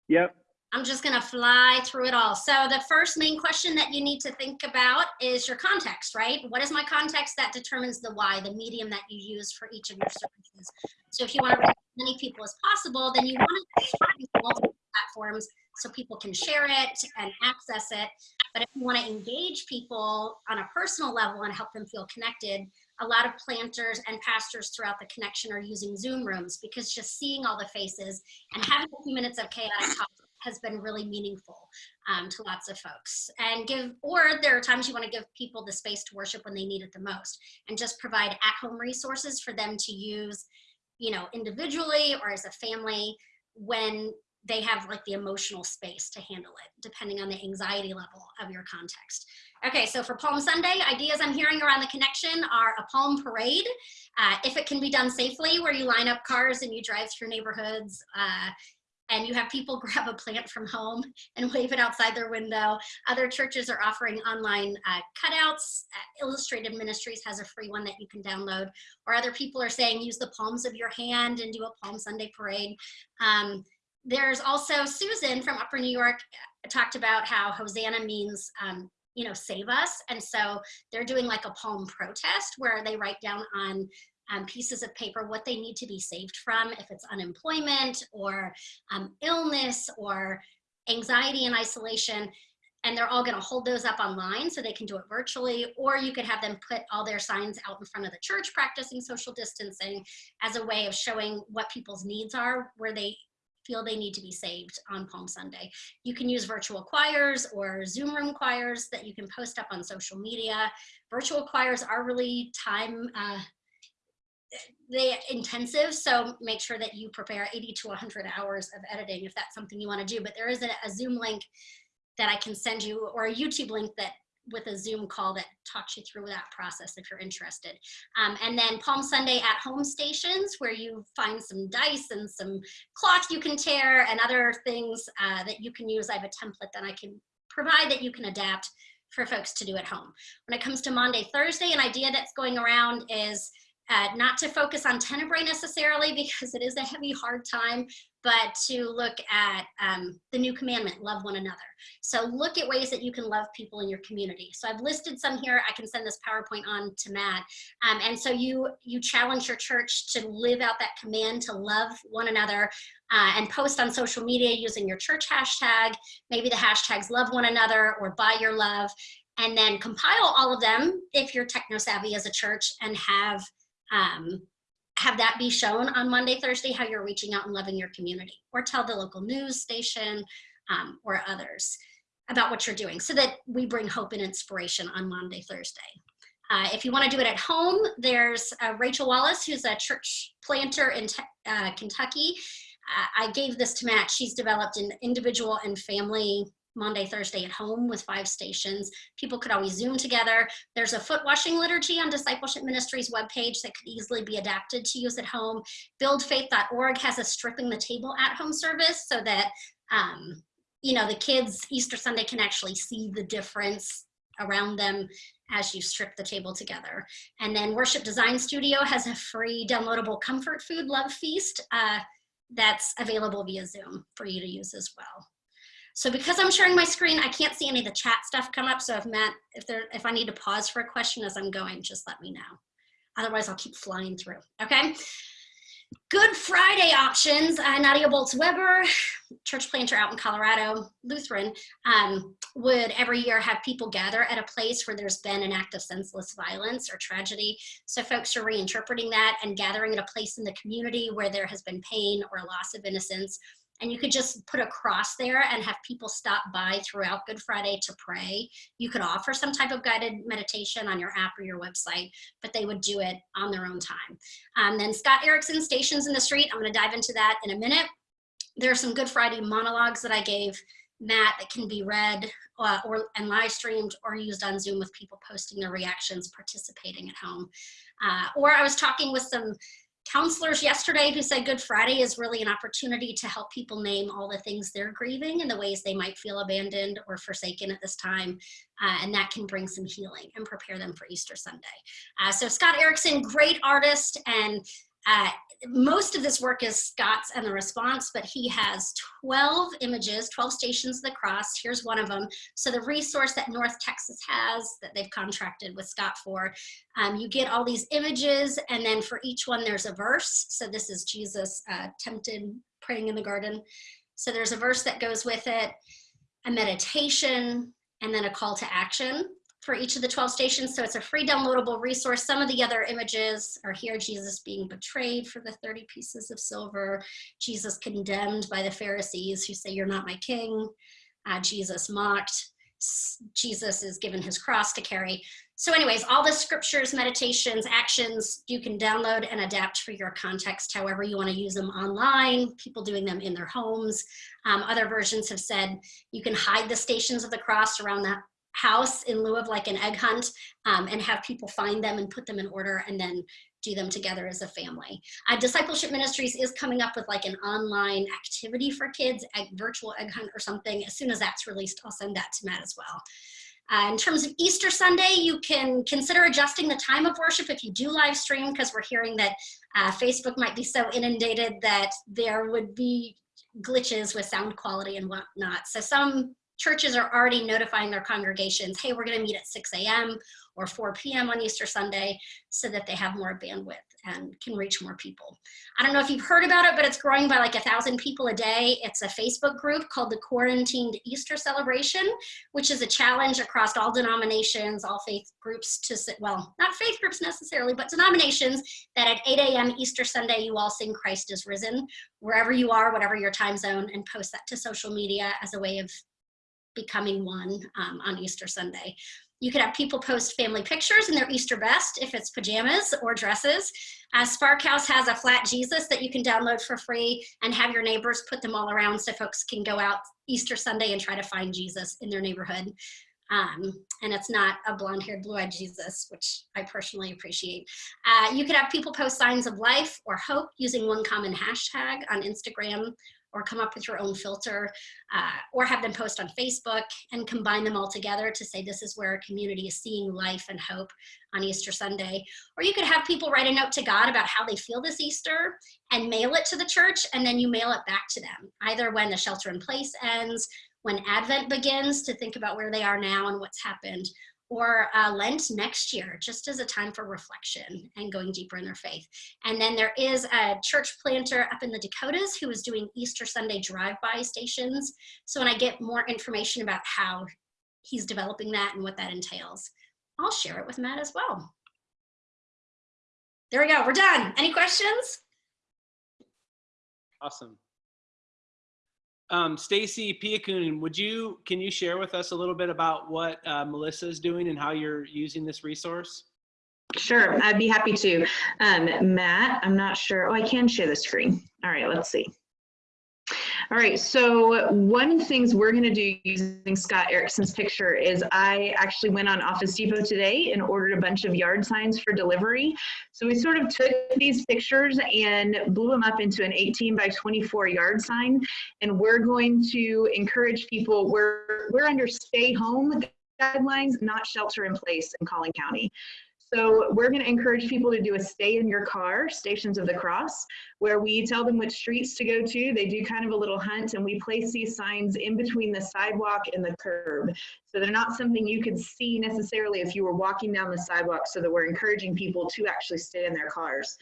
Yep. I'm just gonna fly through it all. So the first main question that you need to think about is your context, right? What is my context that determines the why, the medium that you use for each of your services. So if you want to reach as many people as possible, then you want to use multiple platforms so people can share it and access it. But if you want to engage people on a personal level and help them feel connected, a lot of planters and pastors throughout the connection are using Zoom rooms because just seeing all the faces and having a few minutes of chaotic talk has been really meaningful um, to lots of folks. And give or there are times you want to give people the space to worship when they need it the most and just provide at-home resources for them to use you know individually or as a family when they have like the emotional space to handle it depending on the anxiety level of your context okay so for palm sunday ideas i'm hearing around the connection are a palm parade uh, if it can be done safely where you line up cars and you drive through neighborhoods uh, and you have people grab a plant from home and wave it outside their window. Other churches are offering online uh, cutouts. Uh, Illustrated Ministries has a free one that you can download. Or other people are saying use the palms of your hand and do a Palm Sunday parade. Um, there's also Susan from Upper New York uh, talked about how Hosanna means, um, you know, save us. And so they're doing like a palm protest where they write down on um, pieces of paper what they need to be saved from, if it's unemployment or um, illness or anxiety and isolation. And they're all going to hold those up online so they can do it virtually, or you could have them put all their signs out in front of the church practicing social distancing as a way of showing what people's needs are, where they feel they need to be saved on Palm Sunday. You can use virtual choirs or Zoom room choirs that you can post up on social media. Virtual choirs are really time uh, they intensive so make sure that you prepare 80 to 100 hours of editing if that's something you want to do but there is a, a zoom link that i can send you or a youtube link that with a zoom call that talks you through that process if you're interested. Um, and then palm sunday at home stations where you find some dice and some cloth you can tear and other things uh, that you can use. I have a template that i can provide that you can adapt for folks to do at home. When it comes to Maundy Thursday an idea that's going around is uh, not to focus on Tenebrae necessarily because it is a heavy, hard time, but to look at um, the new commandment, love one another. So look at ways that you can love people in your community. So I've listed some here. I can send this PowerPoint on to Matt. Um, and so you, you challenge your church to live out that command to love one another uh, and post on social media using your church hashtag, maybe the hashtags love one another or by your love, and then compile all of them if you're techno savvy as a church and have um, have that be shown on Maundy Thursday, how you're reaching out and loving your community, or tell the local news station um, or others about what you're doing so that we bring hope and inspiration on Maundy Thursday. Uh, if you want to do it at home, there's uh, Rachel Wallace, who's a church planter in uh, Kentucky. Uh, I gave this to Matt. She's developed an individual and family Maundy Thursday at home with five stations. People could always Zoom together. There's a foot washing liturgy on Discipleship Ministries webpage that could easily be adapted to use at home. Buildfaith.org has a stripping the table at home service so that, um, you know, the kids Easter Sunday can actually see the difference around them as you strip the table together. And then Worship Design Studio has a free downloadable comfort food love feast uh, that's available via Zoom for you to use as well. So because I'm sharing my screen, I can't see any of the chat stuff come up. So if Matt, if there, if I need to pause for a question as I'm going, just let me know. Otherwise I'll keep flying through, okay? Good Friday options, uh, Nadia Bolz Weber, church planter out in Colorado, Lutheran, um, would every year have people gather at a place where there's been an act of senseless violence or tragedy. So folks are reinterpreting that and gathering at a place in the community where there has been pain or loss of innocence and you could just put a cross there and have people stop by throughout Good Friday to pray. You could offer some type of guided meditation on your app or your website, but they would do it on their own time. Um, then Scott Erickson, Stations in the Street, I'm gonna dive into that in a minute. There are some Good Friday monologues that I gave Matt that can be read uh, or and live streamed or used on Zoom with people posting their reactions, participating at home. Uh, or I was talking with some counselors yesterday who said Good Friday is really an opportunity to help people name all the things they're grieving and the ways they might feel abandoned or forsaken at this time. Uh, and that can bring some healing and prepare them for Easter Sunday. Uh, so Scott Erickson, great artist and uh, most of this work is Scott's and the response, but he has 12 images, 12 stations of the cross. Here's one of them. So the resource that North Texas has that they've contracted with Scott for, um, you get all these images and then for each one there's a verse. So this is Jesus uh, tempted praying in the garden. So there's a verse that goes with it, a meditation, and then a call to action for each of the 12 stations. So it's a free downloadable resource. Some of the other images are here, Jesus being betrayed for the 30 pieces of silver, Jesus condemned by the Pharisees who say, you're not my king, uh, Jesus mocked, Jesus is given his cross to carry. So anyways, all the scriptures, meditations, actions, you can download and adapt for your context, however you wanna use them online, people doing them in their homes. Um, other versions have said you can hide the stations of the cross around that house in lieu of like an egg hunt um, and have people find them and put them in order and then do them together as a family. Uh, Discipleship Ministries is coming up with like an online activity for kids, a virtual egg hunt or something. As soon as that's released, I'll send that to Matt as well. Uh, in terms of Easter Sunday, you can consider adjusting the time of worship if you do live stream because we're hearing that uh, Facebook might be so inundated that there would be glitches with sound quality and whatnot. So some churches are already notifying their congregations, hey, we're going to meet at 6 a.m. or 4 p.m. on Easter Sunday so that they have more bandwidth and can reach more people. I don't know if you've heard about it, but it's growing by like a thousand people a day. It's a Facebook group called the Quarantined Easter Celebration, which is a challenge across all denominations, all faith groups to sit, well, not faith groups necessarily, but denominations that at 8 a.m. Easter Sunday, you all sing Christ is risen, wherever you are, whatever your time zone, and post that to social media as a way of becoming one um, on Easter Sunday. You could have people post family pictures in their Easter best if it's pajamas or dresses. Uh, Spark House has a flat Jesus that you can download for free and have your neighbors put them all around so folks can go out Easter Sunday and try to find Jesus in their neighborhood. Um, and it's not a blonde haired, blue eyed Jesus, which I personally appreciate. Uh, you could have people post signs of life or hope using one common hashtag on Instagram or come up with your own filter uh, or have them post on Facebook and combine them all together to say this is where a community is seeing life and hope on Easter Sunday. Or you could have people write a note to God about how they feel this Easter and mail it to the church and then you mail it back to them, either when the shelter in place ends, when Advent begins to think about where they are now and what's happened, or uh, Lent next year, just as a time for reflection and going deeper in their faith. And then there is a church planter up in the Dakotas who is doing Easter Sunday drive-by stations. So when I get more information about how he's developing that and what that entails, I'll share it with Matt as well. There we go, we're done. Any questions? Awesome. Um, Stacy Piakun, would you, can you share with us a little bit about what uh, Melissa is doing and how you're using this resource? Sure, I'd be happy to. Um, Matt, I'm not sure. Oh, I can share the screen. All right, let's see. All right, so one of the things we're going to do using Scott Erickson's picture is I actually went on Office Depot today and ordered a bunch of yard signs for delivery. So we sort of took these pictures and blew them up into an 18 by 24 yard sign. And we're going to encourage people, we're, we're under stay home guidelines, not shelter in place in Collin County. So we're going to encourage people to do a stay in your car, Stations of the Cross, where we tell them which streets to go to. They do kind of a little hunt and we place these signs in between the sidewalk and the curb. So they're not something you could see necessarily if you were walking down the sidewalk so that we're encouraging people to actually stay in their cars.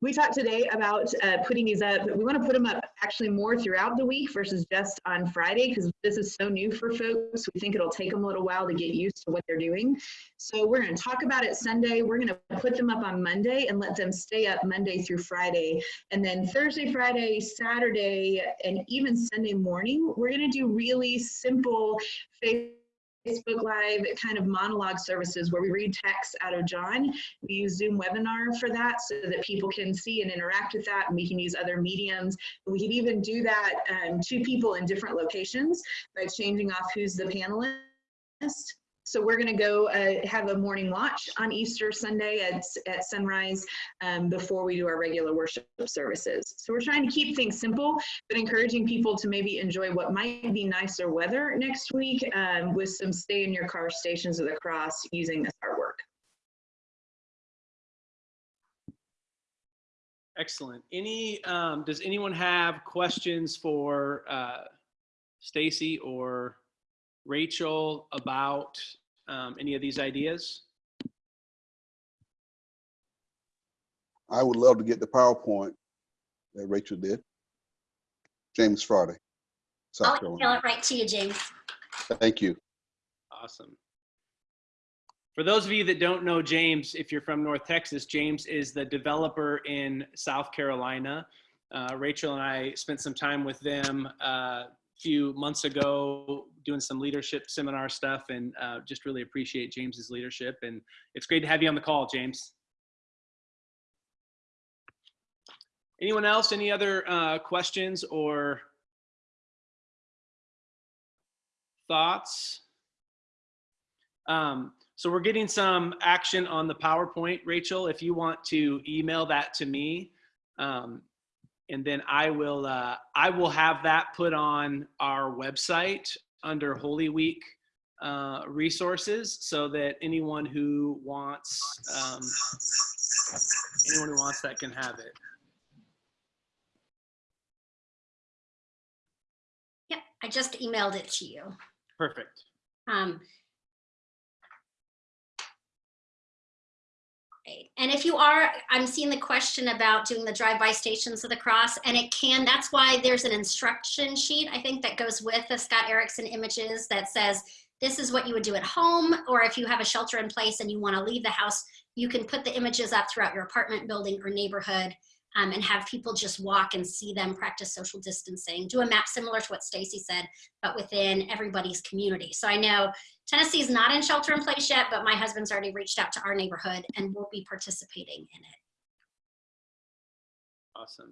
We talked today about uh, putting these up. We want to put them up actually more throughout the week versus just on Friday because this is so new for folks. We think it'll take them a little while to get used to what they're doing. So we're going to talk about it Sunday. We're going to put them up on Monday and let them stay up Monday through Friday. And then Thursday, Friday, Saturday, and even Sunday morning, we're going to do really simple Facebook Live kind of monologue services where we read text out of John. We use Zoom webinar for that so that people can see and interact with that and we can use other mediums. We can even do that um, to people in different locations by changing off who's the panelist. So we're going to go uh, have a morning watch on Easter Sunday at, at sunrise um, before we do our regular worship services. So we're trying to keep things simple, but encouraging people to maybe enjoy what might be nicer weather next week um, with some stay in your car stations of the cross using this artwork. Excellent. Any, um, does anyone have questions for uh, Stacy or Rachel about um, any of these ideas? I would love to get the PowerPoint that Rachel did. James Friday, South I'll email Carolina. it right to you, James. Thank you. Awesome. For those of you that don't know James, if you're from North Texas, James is the developer in South Carolina. Uh, Rachel and I spent some time with them uh, a few months ago doing some leadership seminar stuff and uh, just really appreciate James's leadership. And it's great to have you on the call, James. Anyone else? Any other uh, questions or thoughts? Um, so we're getting some action on the PowerPoint, Rachel. If you want to email that to me, um, and then I will uh, I will have that put on our website under Holy Week uh, resources, so that anyone who wants um, anyone who wants that can have it. Yeah, I just emailed it to you. Perfect. Um, great. And if you are, I'm seeing the question about doing the drive-by stations of the cross, and it can, that's why there's an instruction sheet, I think, that goes with the Scott Erickson images that says, this is what you would do at home, or if you have a shelter in place and you want to leave the house, you can put the images up throughout your apartment building or neighborhood um, and have people just walk and see them practice social distancing. Do a map similar to what Stacy said, but within everybody's community. So I know Tennessee's not in shelter in place yet, but my husband's already reached out to our neighborhood and will be participating in it. Awesome.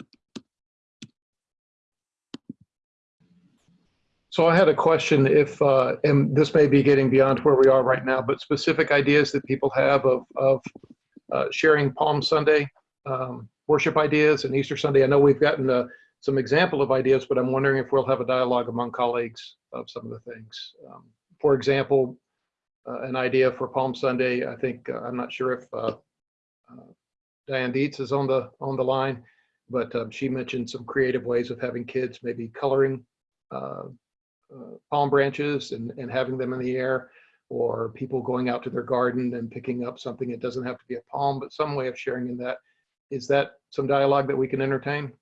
So I had a question if, uh, and this may be getting beyond where we are right now, but specific ideas that people have of, of uh, sharing Palm Sunday um, worship ideas and Easter Sunday. I know we've gotten uh, some example of ideas, but I'm wondering if we'll have a dialogue among colleagues of some of the things. Um, for example, uh, an idea for Palm Sunday, I think, uh, I'm not sure if uh, uh, Diane Dietz is on the, on the line, but um, she mentioned some creative ways of having kids maybe coloring uh, palm branches and, and having them in the air, or people going out to their garden and picking up something. It doesn't have to be a palm, but some way of sharing in that. Is that some dialogue that we can entertain?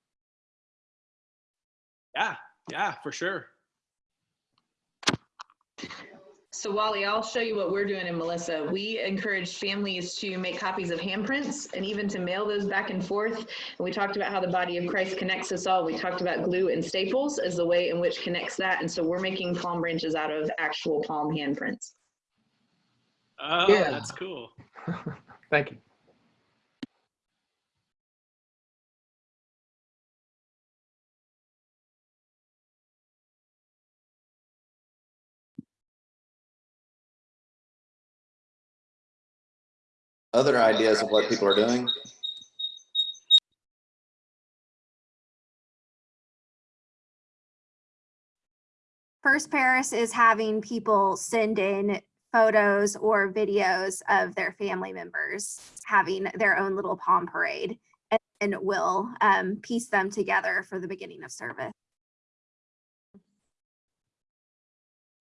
Yeah, yeah, for sure. So Wally, I'll show you what we're doing in Melissa. We encourage families to make copies of handprints and even to mail those back and forth. And we talked about how the body of Christ connects us all. We talked about glue and staples as the way in which connects that. And so we're making palm branches out of actual palm handprints. Oh, Yeah. that's cool. Thank you. Other ideas of what people are doing? First Paris is having people send in photos or videos of their family members having their own little palm parade and, and we'll um, piece them together for the beginning of service.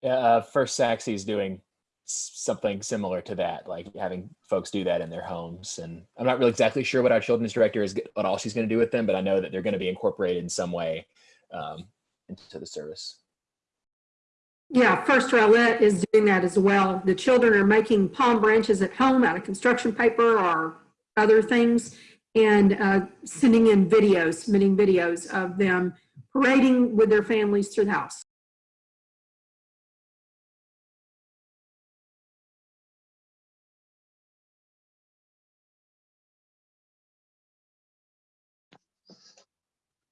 Yeah, uh, First Sachse is doing s- something similar to that, like having folks do that in their homes. And I'm not really exactly sure what our children's director is, what all she's going to do with them, but I know that they're going to be incorporated in some way um, into the service. Yeah, First Rowlett is doing that as well. The children are making palm branches at home out of construction paper or other things and uh, sending in videos, submitting videos of them parading with their families through the house.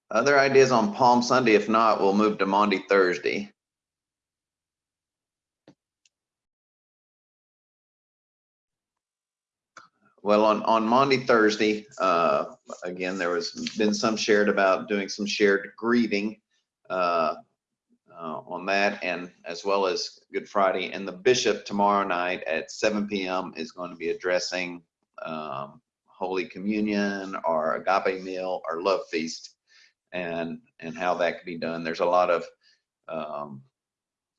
Other ideas on Palm Sunday? If not, we'll move to Maundy Thursday. Well, on, on Maundy Thursday, uh, again, there was been some shared about doing some shared grieving uh, uh, on that and as well as Good Friday. And the bishop tomorrow night at 7 PM is going to be addressing um, Holy Communion or agape meal or love feast and, and how that could be done. There's a lot of um,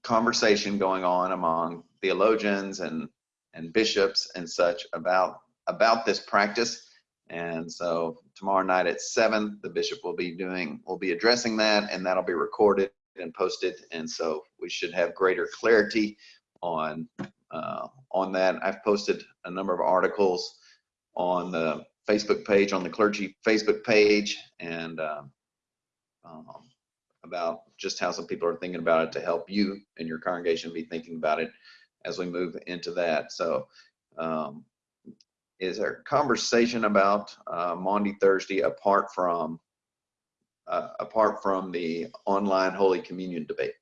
conversation going on among theologians and, and bishops and such about about this practice. And so tomorrow night at seven, the bishop will be doing, will be addressing that and that'll be recorded and posted. And so we should have greater clarity on, uh, on that. I've posted a number of articles on the Facebook page, on the clergy Facebook page and, um, um, about just how some people are thinking about it to help you and your congregation be thinking about it as we move into that. So, um, is there conversation about uh, Maundy Thursday, apart from uh, apart from the online Holy Communion debate?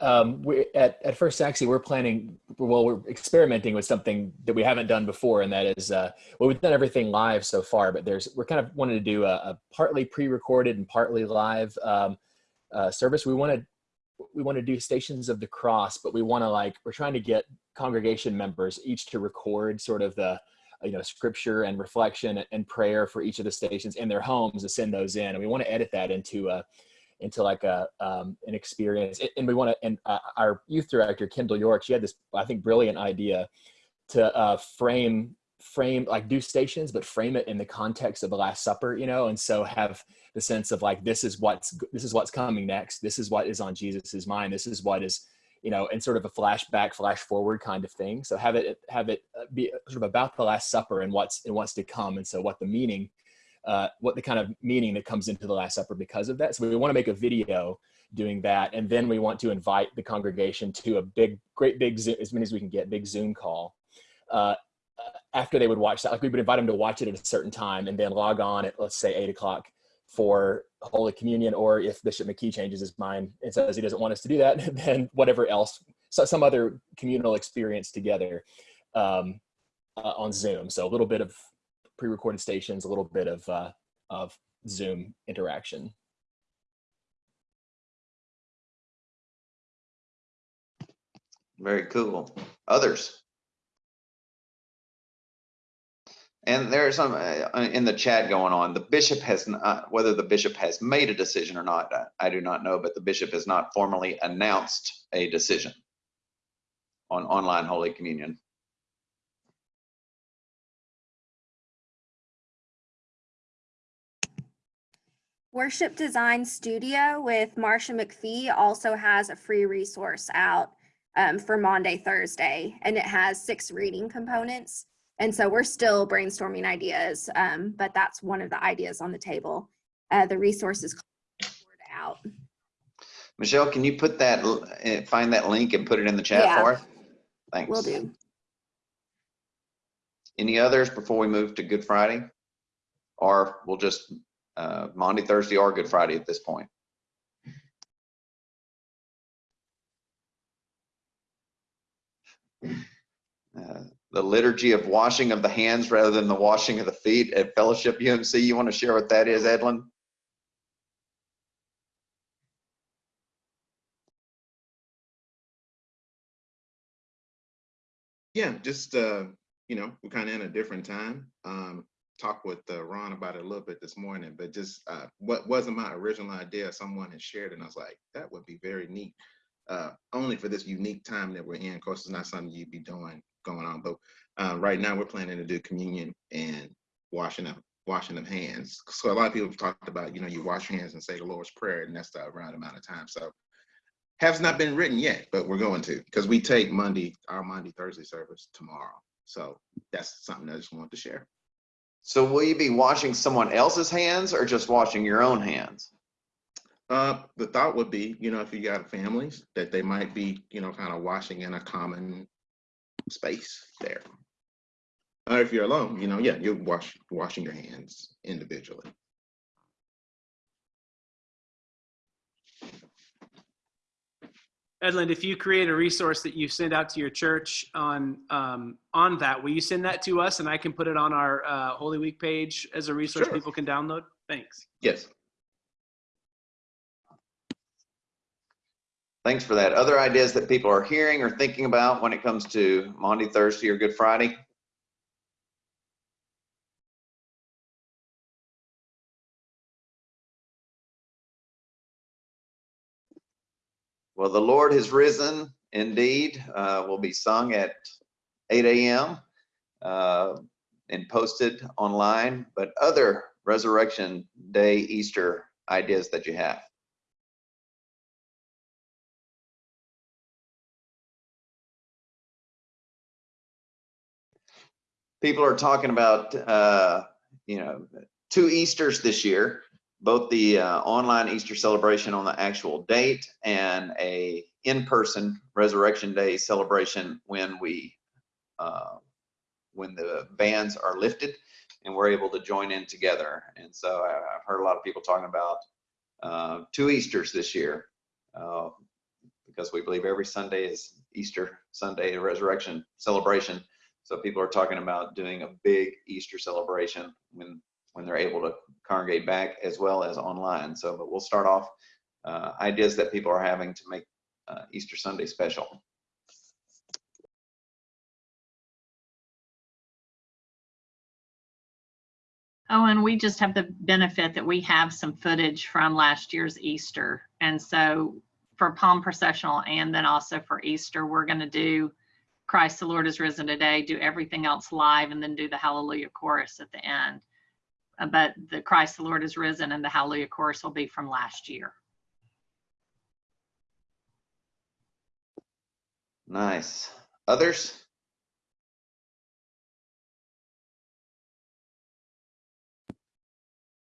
Um, we at, at First Sachse, we're planning, well, we're experimenting with something that we haven't done before, and that is, uh, well, we've done everything live so far, but there's, we're kind of wanting to do a, a partly pre-recorded and partly live um, uh, service. We want to, we want to do Stations of the Cross, but we want to like, we're trying to get congregation members each to record sort of the, you know, scripture and reflection and prayer for each of the stations in their homes to send those in. And we want to edit that into a, into like a um, an experience. And we want to. And uh, our youth director Kendall York, she had this I think brilliant idea to uh, frame frame like do stations but frame it in the context of the last supper you know and so have the sense of like this is what's this is what's coming next this is what is on jesus's mind this is what is you know and sort of a flashback flash forward kind of thing so have it have it uh, be sort of about the last supper and what's and what's to come and so what the meaning uh, what the kind of meaning that comes into the last supper because of that so we want to make a video doing that and then we want to invite the congregation to a big great big Zoom, as many as we can get big zoom call uh, after they would watch that, like we would invite them to watch it at a certain time and then log on at let's say eight o'clock for Holy Communion, or if Bishop McKee changes his mind and says he doesn't want us to do that, then whatever else, so some other communal experience together um, uh, on Zoom. So a little bit of pre-recorded stations, a little bit of uh, of Zoom interaction. Very cool. Others? And there's some uh, in the chat going on. The bishop has not, whether the bishop has made a decision or not, I do not know, but the bishop has not formally announced a decision on online Holy Communion. Worship Design Studio with Marcia McFee also has a free resource out um, for Maundy Thursday, and it has six reading components. And so we're still brainstorming ideas, um, but that's one of the ideas on the table. Uh, the resources out. Michelle, can you put that, uh, find that link and put it in the chat Yeah. for us? Thanks. Will do. Any others before we move to Good Friday? Or we'll just, uh, Maundy Thursday, or Good Friday at this point? Uh, The liturgy of washing of the hands rather than the washing of the feet at Fellowship UMC. You want to share what that is, Edlin? Yeah, just, uh, you know, we're kind of in a different time. Um, talked with uh, Ron about it a little bit this morning, but just uh, what wasn't my original idea, someone had shared, and I was like, that would be very neat. Uh, only for this unique time that we're in. Of course, it's not something you'd be doing going on, but uh, right now we're planning to do communion and washing up, washing of hands. So a lot of people have talked about, you know, you wash your hands and say the Lord's Prayer, and that's the right amount of time. So has not been written yet, but we're going to because we take Monday, our Maundy Thursday service tomorrow. So that's something I just wanted to share. So will you be washing someone else's hands or just washing your own hands? Uh, the thought would be, you know, if you got families, that they might be, you know, kind of washing in a common space there. Or if you're alone, you know, yeah, you're wash, washing your hands individually. Edlin, if you create a resource that you send out to your church on um, on that, will you send that to us and I can put it on our uh, Holy Week page as a resource Sure. people can download? Thanks. Yes. Thanks for that. Other ideas that people are hearing or thinking about when it comes to Maundy Thursday, or Good Friday? Well, the Lord has risen indeed. Uh, will be sung at 8 a.m. Uh, and posted online, but other Resurrection Day, Easter ideas that you have. people are talking about uh, you know two Easters this year, both the uh, online Easter celebration on the actual date and a in-person Resurrection Day celebration when we uh, when the bans are lifted and we're able to join in together. And so I- I've heard a lot of people talking about uh, two Easters this year uh, because we believe every Sunday is Easter Sunday, resurrection celebration. So people are talking about doing a big Easter celebration when when they're able to congregate back as well as online. So, but we'll start off uh, ideas that people are having to make uh, Easter Sunday special. Oh, and we just have the benefit that we have some footage from last year's Easter. And so for Palm Processional and then also for Easter, we're going to do Christ the Lord is risen today, do everything else live, and then do the Hallelujah chorus at the end. But the Christ the Lord is risen and the Hallelujah chorus will be from last year. Nice. Others?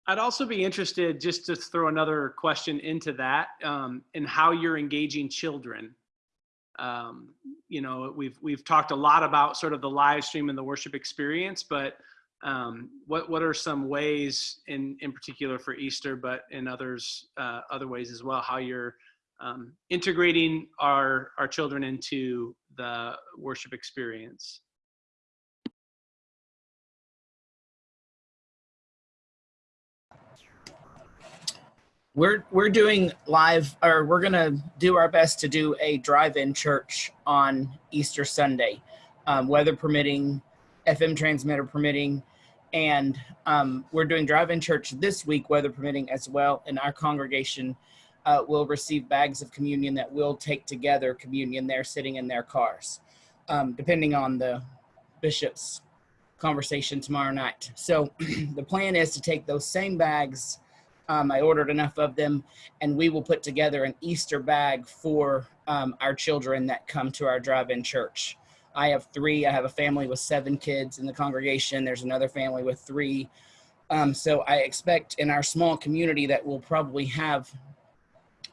I'd also be interested, just to throw another question into that, um, in how you're engaging children. Um, you know, we've we've talked a lot about sort of the live stream and the worship experience, but um, what what are some ways in in particular for Easter, but in others uh, other ways as well, how you're um, integrating our our children into the worship experience? We're we're doing live, or we're gonna do our best to do a drive-in church on Easter Sunday, um, weather permitting, FM transmitter permitting, and um, we're doing drive-in church this week, weather permitting as well. And our congregation uh, will receive bags of communion that we'll take together communion there, sitting in their cars, um, depending on the bishop's conversation tomorrow night. So the plan is to take those same bags. Um, I ordered enough of them, and we will put together an Easter bag for um, our children that come to our drive-in church. I have three. I have a family with seven kids in the congregation. There's another family with three. Um, so I expect in our small community that we'll probably have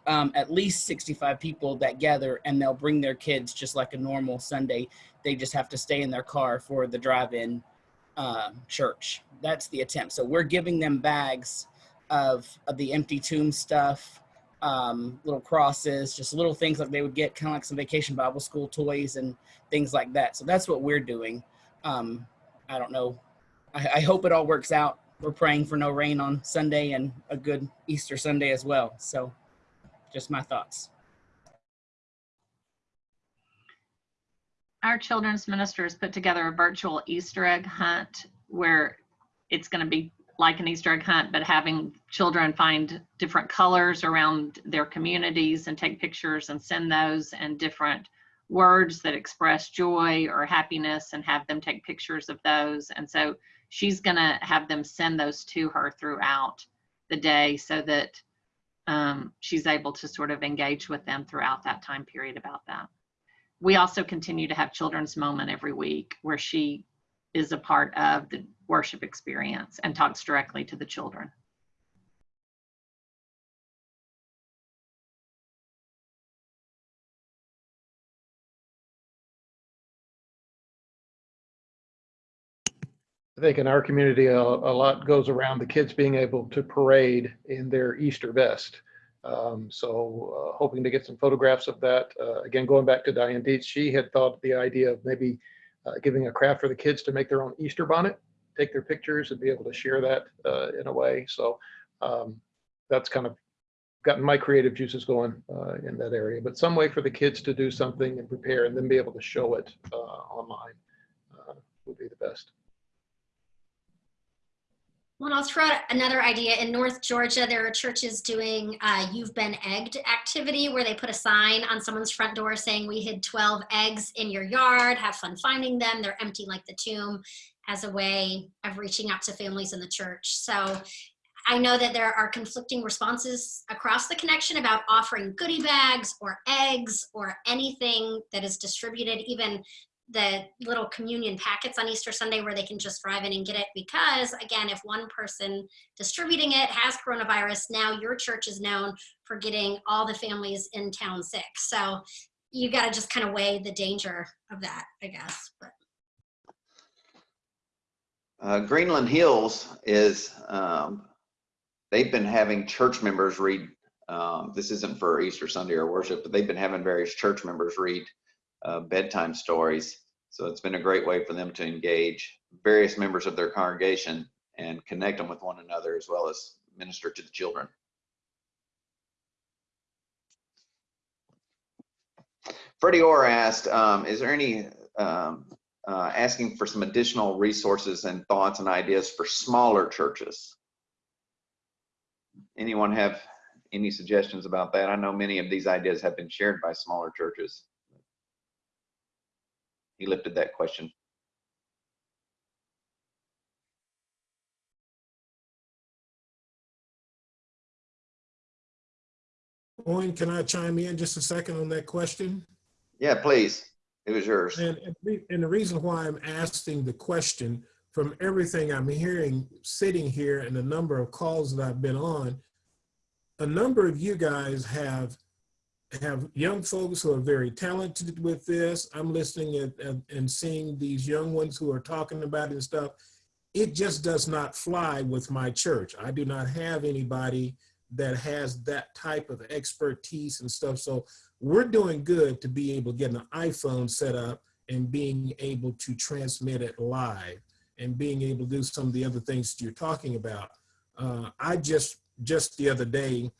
um, at least 65 people that gather and they'll bring their kids just like a normal Sunday. They just have to stay in their car for the drive-in uh, church. That's the attempt. So we're giving them bags of, of the empty tomb stuff, um, little crosses, just little things like they would get, kind of like some vacation Bible school toys and things like that. So that's what we're doing. Um, I don't know. I, I hope it all works out. We're praying for no rain on Sunday and a good Easter Sunday as well. So just my thoughts. Our children's ministers put together a virtual Easter egg hunt where it's going to be like an Easter egg hunt, but having children find different colors around their communities and take pictures and send those and different words that express joy or happiness and have them take pictures of those. And so she's going to have them send those to her throughout the day so that um, she's able to sort of engage with them throughout that time period about that. We also continue to have children's moment every week where she is a part of the worship experience and talks directly to the children. I think in our community, a, a lot goes around the kids being able to parade in their Easter vest. Um, so uh, hoping to get some photographs of that. Uh, again, going back to Diane Dietz, she had thought the idea of maybe uh, giving a craft for the kids to make their own Easter bonnet, take their pictures and be able to share that uh, in a way. So um, that's kind of gotten my creative juices going uh, in that area. But some way for the kids to do something and prepare and then be able to show it uh, online would be the best. Well, I'll throw out another idea. In North Georgia, there are churches doing uh, You've Been Egged activity where they put a sign on someone's front door saying, We hid 12 eggs in your yard, have fun finding them. They're empty like the tomb as a way of reaching out to families in the church. So I know that there are conflicting responses across the connection about offering goodie bags or eggs or anything that is distributed, even the little communion packets on Easter Sunday where they can just drive in and get it because again, if one person distributing it has coronavirus, now your church is known for getting all the families in town sick. So you got to just kind of weigh the danger of that, I guess. But Uh, Greenland Hills is, um, they've been having church members read, um, this isn't for Easter Sunday or worship, but they've been having various church members read uh, bedtime stories. So it's been a great way for them to engage various members of their congregation and connect them with one another as well as minister to the children. Freddie Orr asked, um, is there any um, uh, asking for some additional resources and thoughts and ideas for smaller churches. Anyone have any suggestions about that? I know many of these ideas have been shared by smaller churches. He lifted that question. Owen, can I chime in just a second on that question? Yeah, please. It was yours. And, and and the reason why I'm asking the question, from everything I'm hearing sitting here and the number of calls that I've been on, a number of you guys have have young folks who are very talented with this. I'm listening and, and, and seeing these young ones who are talking about it and stuff. It just does not fly with my church. I do not have anybody that has that type of expertise and stuff. So we're doing good to be able to get an iPhone set up and being able to transmit it live and being able to do some of the other things that you're talking about. Uh, I just, just the other day,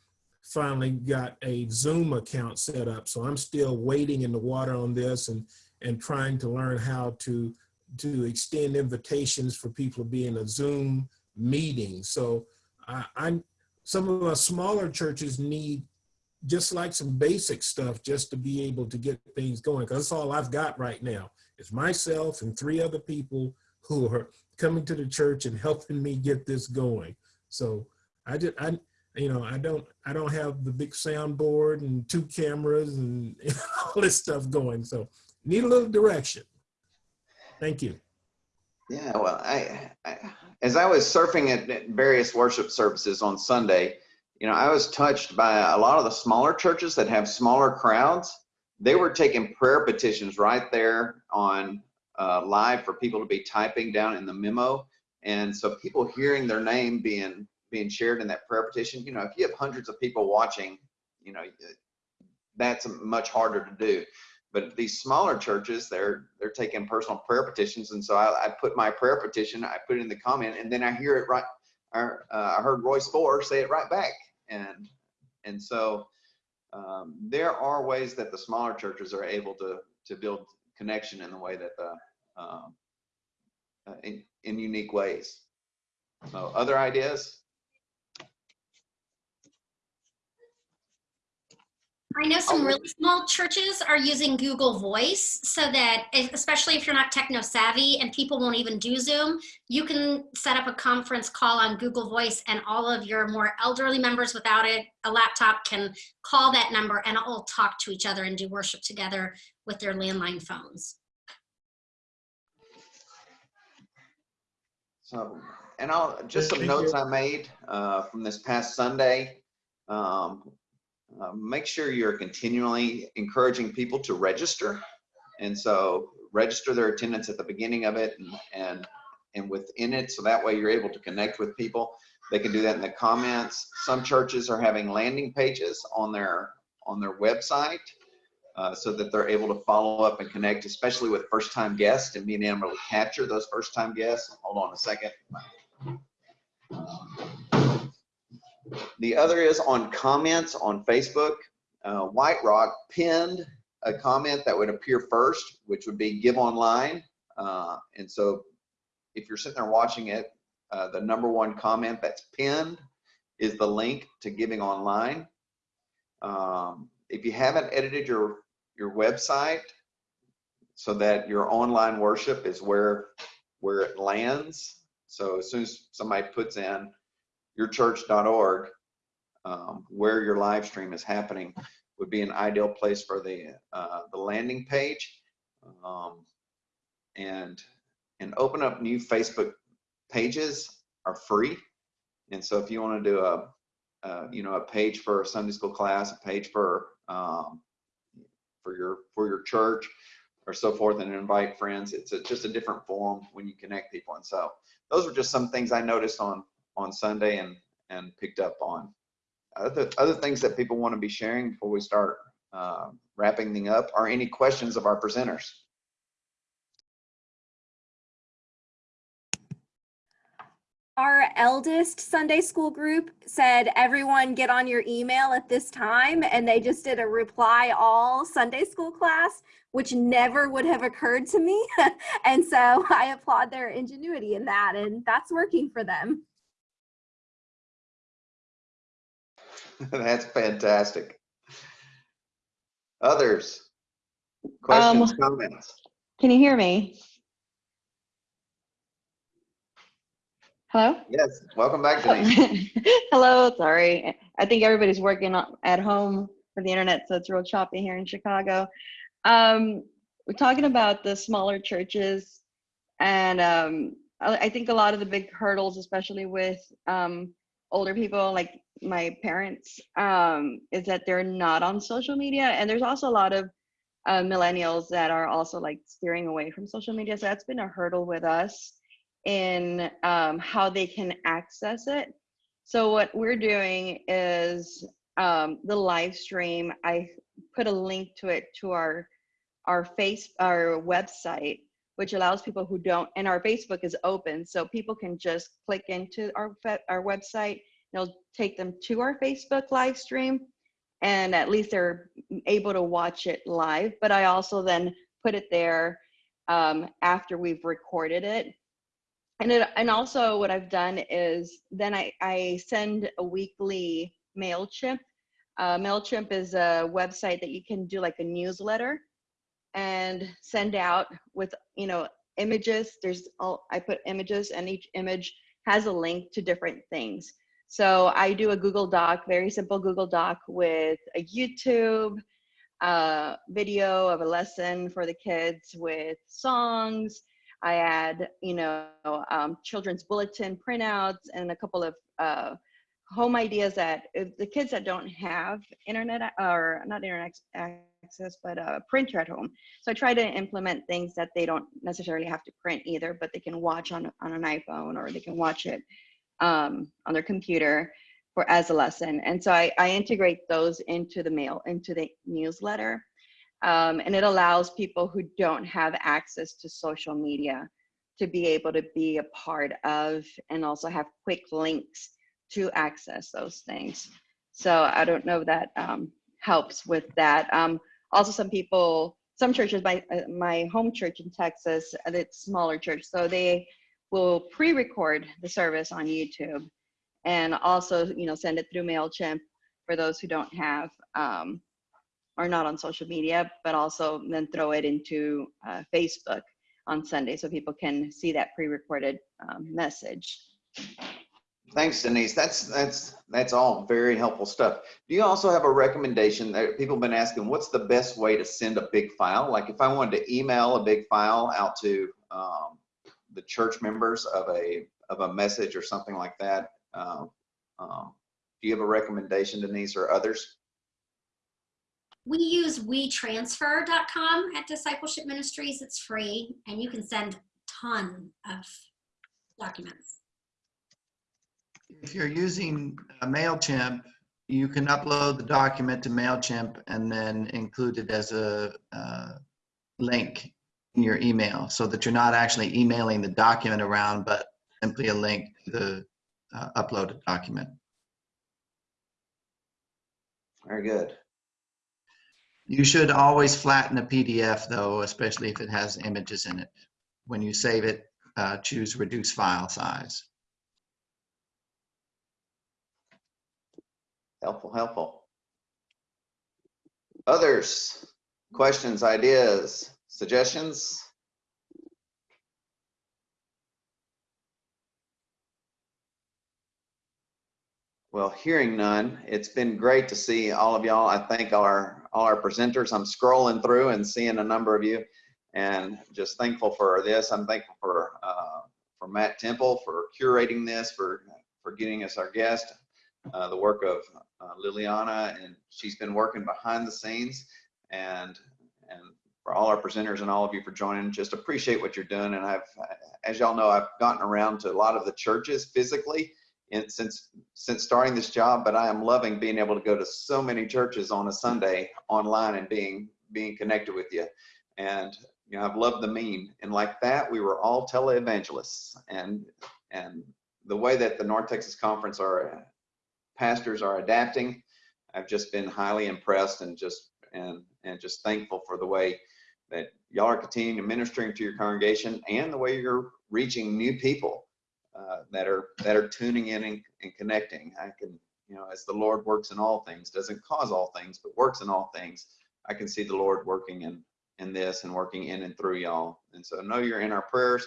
finally got a Zoom account set up. So I'm still waiting in the water on this and, and trying to learn how to, to extend invitations for people to be in a Zoom meeting. So I, I'm, some of our smaller churches need just like some basic stuff just to be able to get things going. Cause that's all I've got right now is myself and three other people who are coming to the church and helping me get this going. So I just, I, you know, I don't, I don't have the big soundboard and two cameras and all this stuff going. So need a little direction. Thank you. Yeah, well, I, I as I was surfing at, various worship services on Sunday, you know, I was touched by a lot of the smaller churches that have smaller crowds. They were taking prayer petitions right there on uh, live for people to be typing down in the memo, and so people hearing their name being being shared in that prayer petition. You know, if you have hundreds of people watching, you know, that's much harder to do. But these smaller churches, they're they're taking personal prayer petitions, and so I, I put my prayer petition, I put it in the comment, and then I hear it right. I, uh, I heard Royce Four say it right back, and and so um, there are ways that the smaller churches are able to to build connection in the way that the um, uh, in, in unique ways. So other ideas? I know some really small churches are using Google Voice so that, especially if you're not techno savvy and people won't even do Zoom, you can set up a conference call on Google Voice and all of your more elderly members without it, a laptop can call that number and all talk to each other and do worship together with their landline phones. So, and I'll just some Thank notes you. I made uh, from this past Sunday. Um, uh, make sure you're continually encouraging people to register, and so register their attendance at the beginning of it and and and within it, so that way you're able to connect with people. They can do that in the comments. Some churches are having landing pages on their on their website uh, so that they're able to follow up and connect, especially with first-time guests and being able to capture those first-time guests. Hold on a second. The other is on comments on Facebook. Uh, White Rock pinned a comment that would appear first, which would be give online. Uh, and so if you're sitting there watching it, uh, the number one comment that's pinned is the link to giving online. Um, if you haven't edited your your website so that your online worship is where where it lands so as soon as somebody puts in yourchurch.org um, where your live stream is happening would be an ideal place for the uh, the landing page um, and and open up new facebook pages are free and so if you want to do a uh, you know, a page for a Sunday school class, a page for um, for your for your church, or so forth, and invite friends. It's a, just a different form when you connect people. And so those are just some things I noticed on on Sunday and and picked up on. Other other things that people want to be sharing before we start uh, wrapping thing up are any questions of our presenters. our eldest Sunday school group said, everyone get on your email at this time. And they just did a reply all Sunday school class, which never would have occurred to me. and so I applaud their ingenuity in that. And that's working for them. That's fantastic. Others? Questions, Um, comments? Can you hear me? Hello? Yes, welcome back, Denise. Hello, sorry. I think everybody's working at home for the internet, so it's real choppy here in Chicago. Um, we're talking about the smaller churches, and um, I, I think a lot of the big hurdles, especially with um, older people like my parents, um, is that they're not on social media, and there's also a lot of uh, millennials that are also like steering away from social media. So that's been a hurdle with us in um, how they can access it. So what we're doing is um, the live stream. I put a link to it to our our face our website, which allows people who don't. And our Facebook is open, so people can just click into our our website. It'll take them to our Facebook live stream, and at least they're able to watch it live. But I also then put it there um, after we've recorded it and it, and also what I've done is then I, I send a weekly MailChimp. Uh, MailChimp is a website that you can do like a newsletter and send out with, you know, images. There's all, I put images and each image has a link to different things. So I do a Google Doc, very simple Google Doc with a YouTube uh, video of a lesson for the kids with songs, I add, you know, um, children's bulletin printouts and a couple of uh, home ideas that the kids that don't have internet or not internet access, but a printer at home. So I try to implement things that they don't necessarily have to print either, but they can watch on, on an iPhone or they can watch it um, on their computer for as a lesson. And so I, I integrate those into the mail, into the newsletter. Um, and it allows people who don't have access to social media to be able to be a part of and also have quick links to access those things. So I don't know if that um, helps with that. Um, also, some people, some churches, my, uh, my home church in Texas, it's smaller church, so they will pre-record the service on YouTube and also, you know, send it through MailChimp for those who don't have um, are not on social media, but also then throw it into uh, Facebook on Sunday so people can see that pre-recorded um, message. Thanks, Denise. That's, that's, that's all very helpful stuff. Do you also have a recommendation that people have been asking, what's the best way to send a big file? Like if I wanted to email a big file out to um, the church members of a, of a message or something like that, um, um, do you have a recommendation, Denise, or others? We use WeTransfer.com at Discipleship Ministries. It's free and you can send ton of documents. If you're using uh, MailChimp, you can upload the document to MailChimp and then include it as a uh, link in your email so that you're not actually emailing the document around, but simply a link to the uh, uploaded document. Very good. You should always flatten a PDF though, especially if it has images in it. When you save it, uh, choose reduce file size. Helpful, helpful. Others, questions, ideas, suggestions? Well, hearing none, it's been great to see all of y'all. I thank our, all our presenters. I'm scrolling through and seeing a number of you and just thankful for this. I'm thankful for, uh, for Matt Temple for curating this, for, for getting us our guest, uh, the work of uh, Liliana, and she's been working behind the scenes. And, and for all our presenters and all of you for joining, just appreciate what you're doing. And I've, as y'all know, I've gotten around to a lot of the churches physically in, since since starting this job, but I am loving being able to go to so many churches on a Sunday online and being being connected with you. And you know, I've loved the meme. And like that, we were all televangelists. And and the way that the North Texas Conference are pastors are adapting, I've just been highly impressed and just and and just thankful for the way that y'all are continuing ministering to your congregation and the way you're reaching new people uh, that are that are tuning in and, and connecting. I can, you know, as the Lord works in all things, doesn't cause all things, but works in all things. I can see the Lord working in in this and working in and through y'all. And so know you're in our prayers,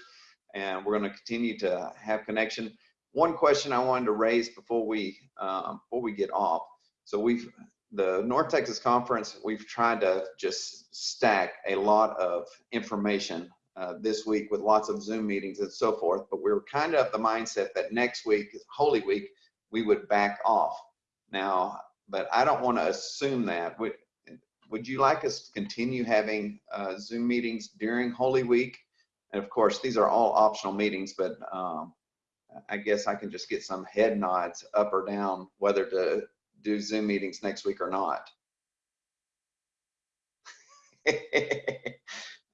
and we're going to continue to have connection. One question I wanted to raise before we um, before we get off. So we've the North Texas Conference. We've tried to just stack a lot of information uh, this week with lots of Zoom meetings and so forth. But we were kind of the mindset that next week, Holy Week, we would back off. Now, but I don't want to assume that. Would, would you like us to continue having uh, Zoom meetings during Holy Week? And of course, these are all optional meetings, but um, I guess I can just get some head nods up or down whether to do Zoom meetings next week or not.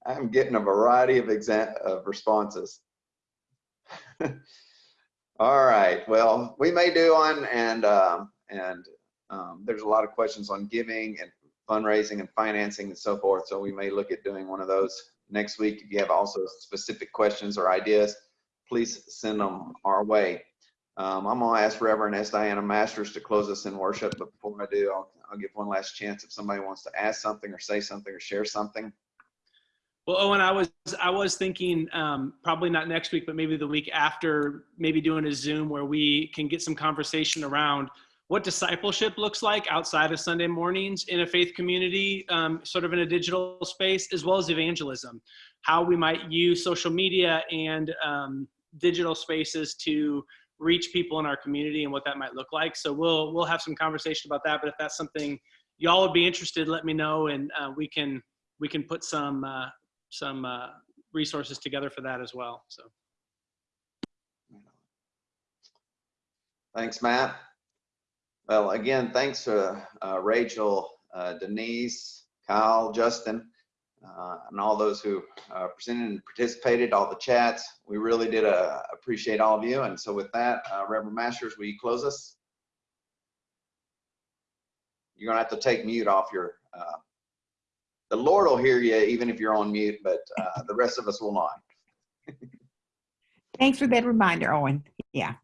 I'm getting a variety of of responses. All right, well, we may do one and um, and um, there's a lot of questions on giving and fundraising and financing and so forth. So we may look at doing one of those next week. If you have also specific questions or ideas, please send them our way. Um, I'm gonna ask Reverend S. Diana Masters to close us in worship, but before I do, I'll, I'll give one last chance if somebody wants to ask something or say something or share something. Well, Owen, I was I was thinking um, probably not next week, but maybe the week after, maybe doing a Zoom where we can get some conversation around what discipleship looks like outside of Sunday mornings in a faith community, um, sort of in a digital space, as well as evangelism. How we might use social media and um, digital spaces to reach people in our community and what that might look like. So we'll we'll have some conversation about that. But if that's something y'all would be interested, let me know, and uh, we can we can put some uh, some uh, resources together for that as well. So. Thanks, Matt. Well, again, thanks to uh, Rachel, uh, Denise, Kyle, Justin, uh, and all those who uh, presented and participated, all the chats. We really did uh, appreciate all of you. And so with that, uh, Reverend Masters, will you close us? You're gonna have to take mute off your, the Lord will hear you even if you're on mute, but the rest of us will not. Thanks for that reminder, Owen. Yeah.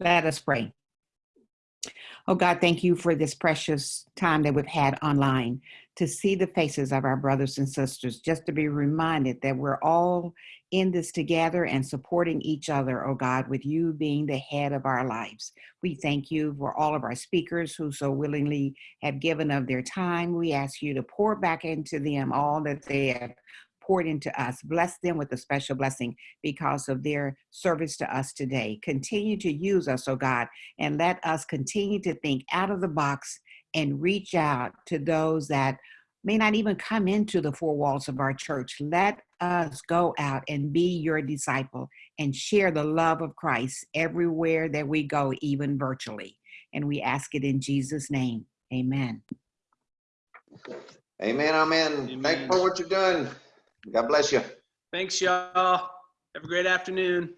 Let us pray. Oh God, thank you for this precious time that we've had online to see the faces of our brothers and sisters, just to be reminded that we're all in this together and supporting each other, oh God, with you being the head of our lives. We thank you for all of our speakers who so willingly have given of their time. We ask you to pour back into them all that they have poured into us. Bless them with a special blessing because of their service to us today. Continue to use us, oh God, and let us continue to think out of the box and reach out to those that may not even come into the four walls of our church. Let us go out and be your disciple and share the love of Christ everywhere that we go, even virtually. And we ask it in Jesus' name. Amen. Amen. Amen. Thank you for what you're doing. God bless you. Thanks, y'all. Have a great afternoon.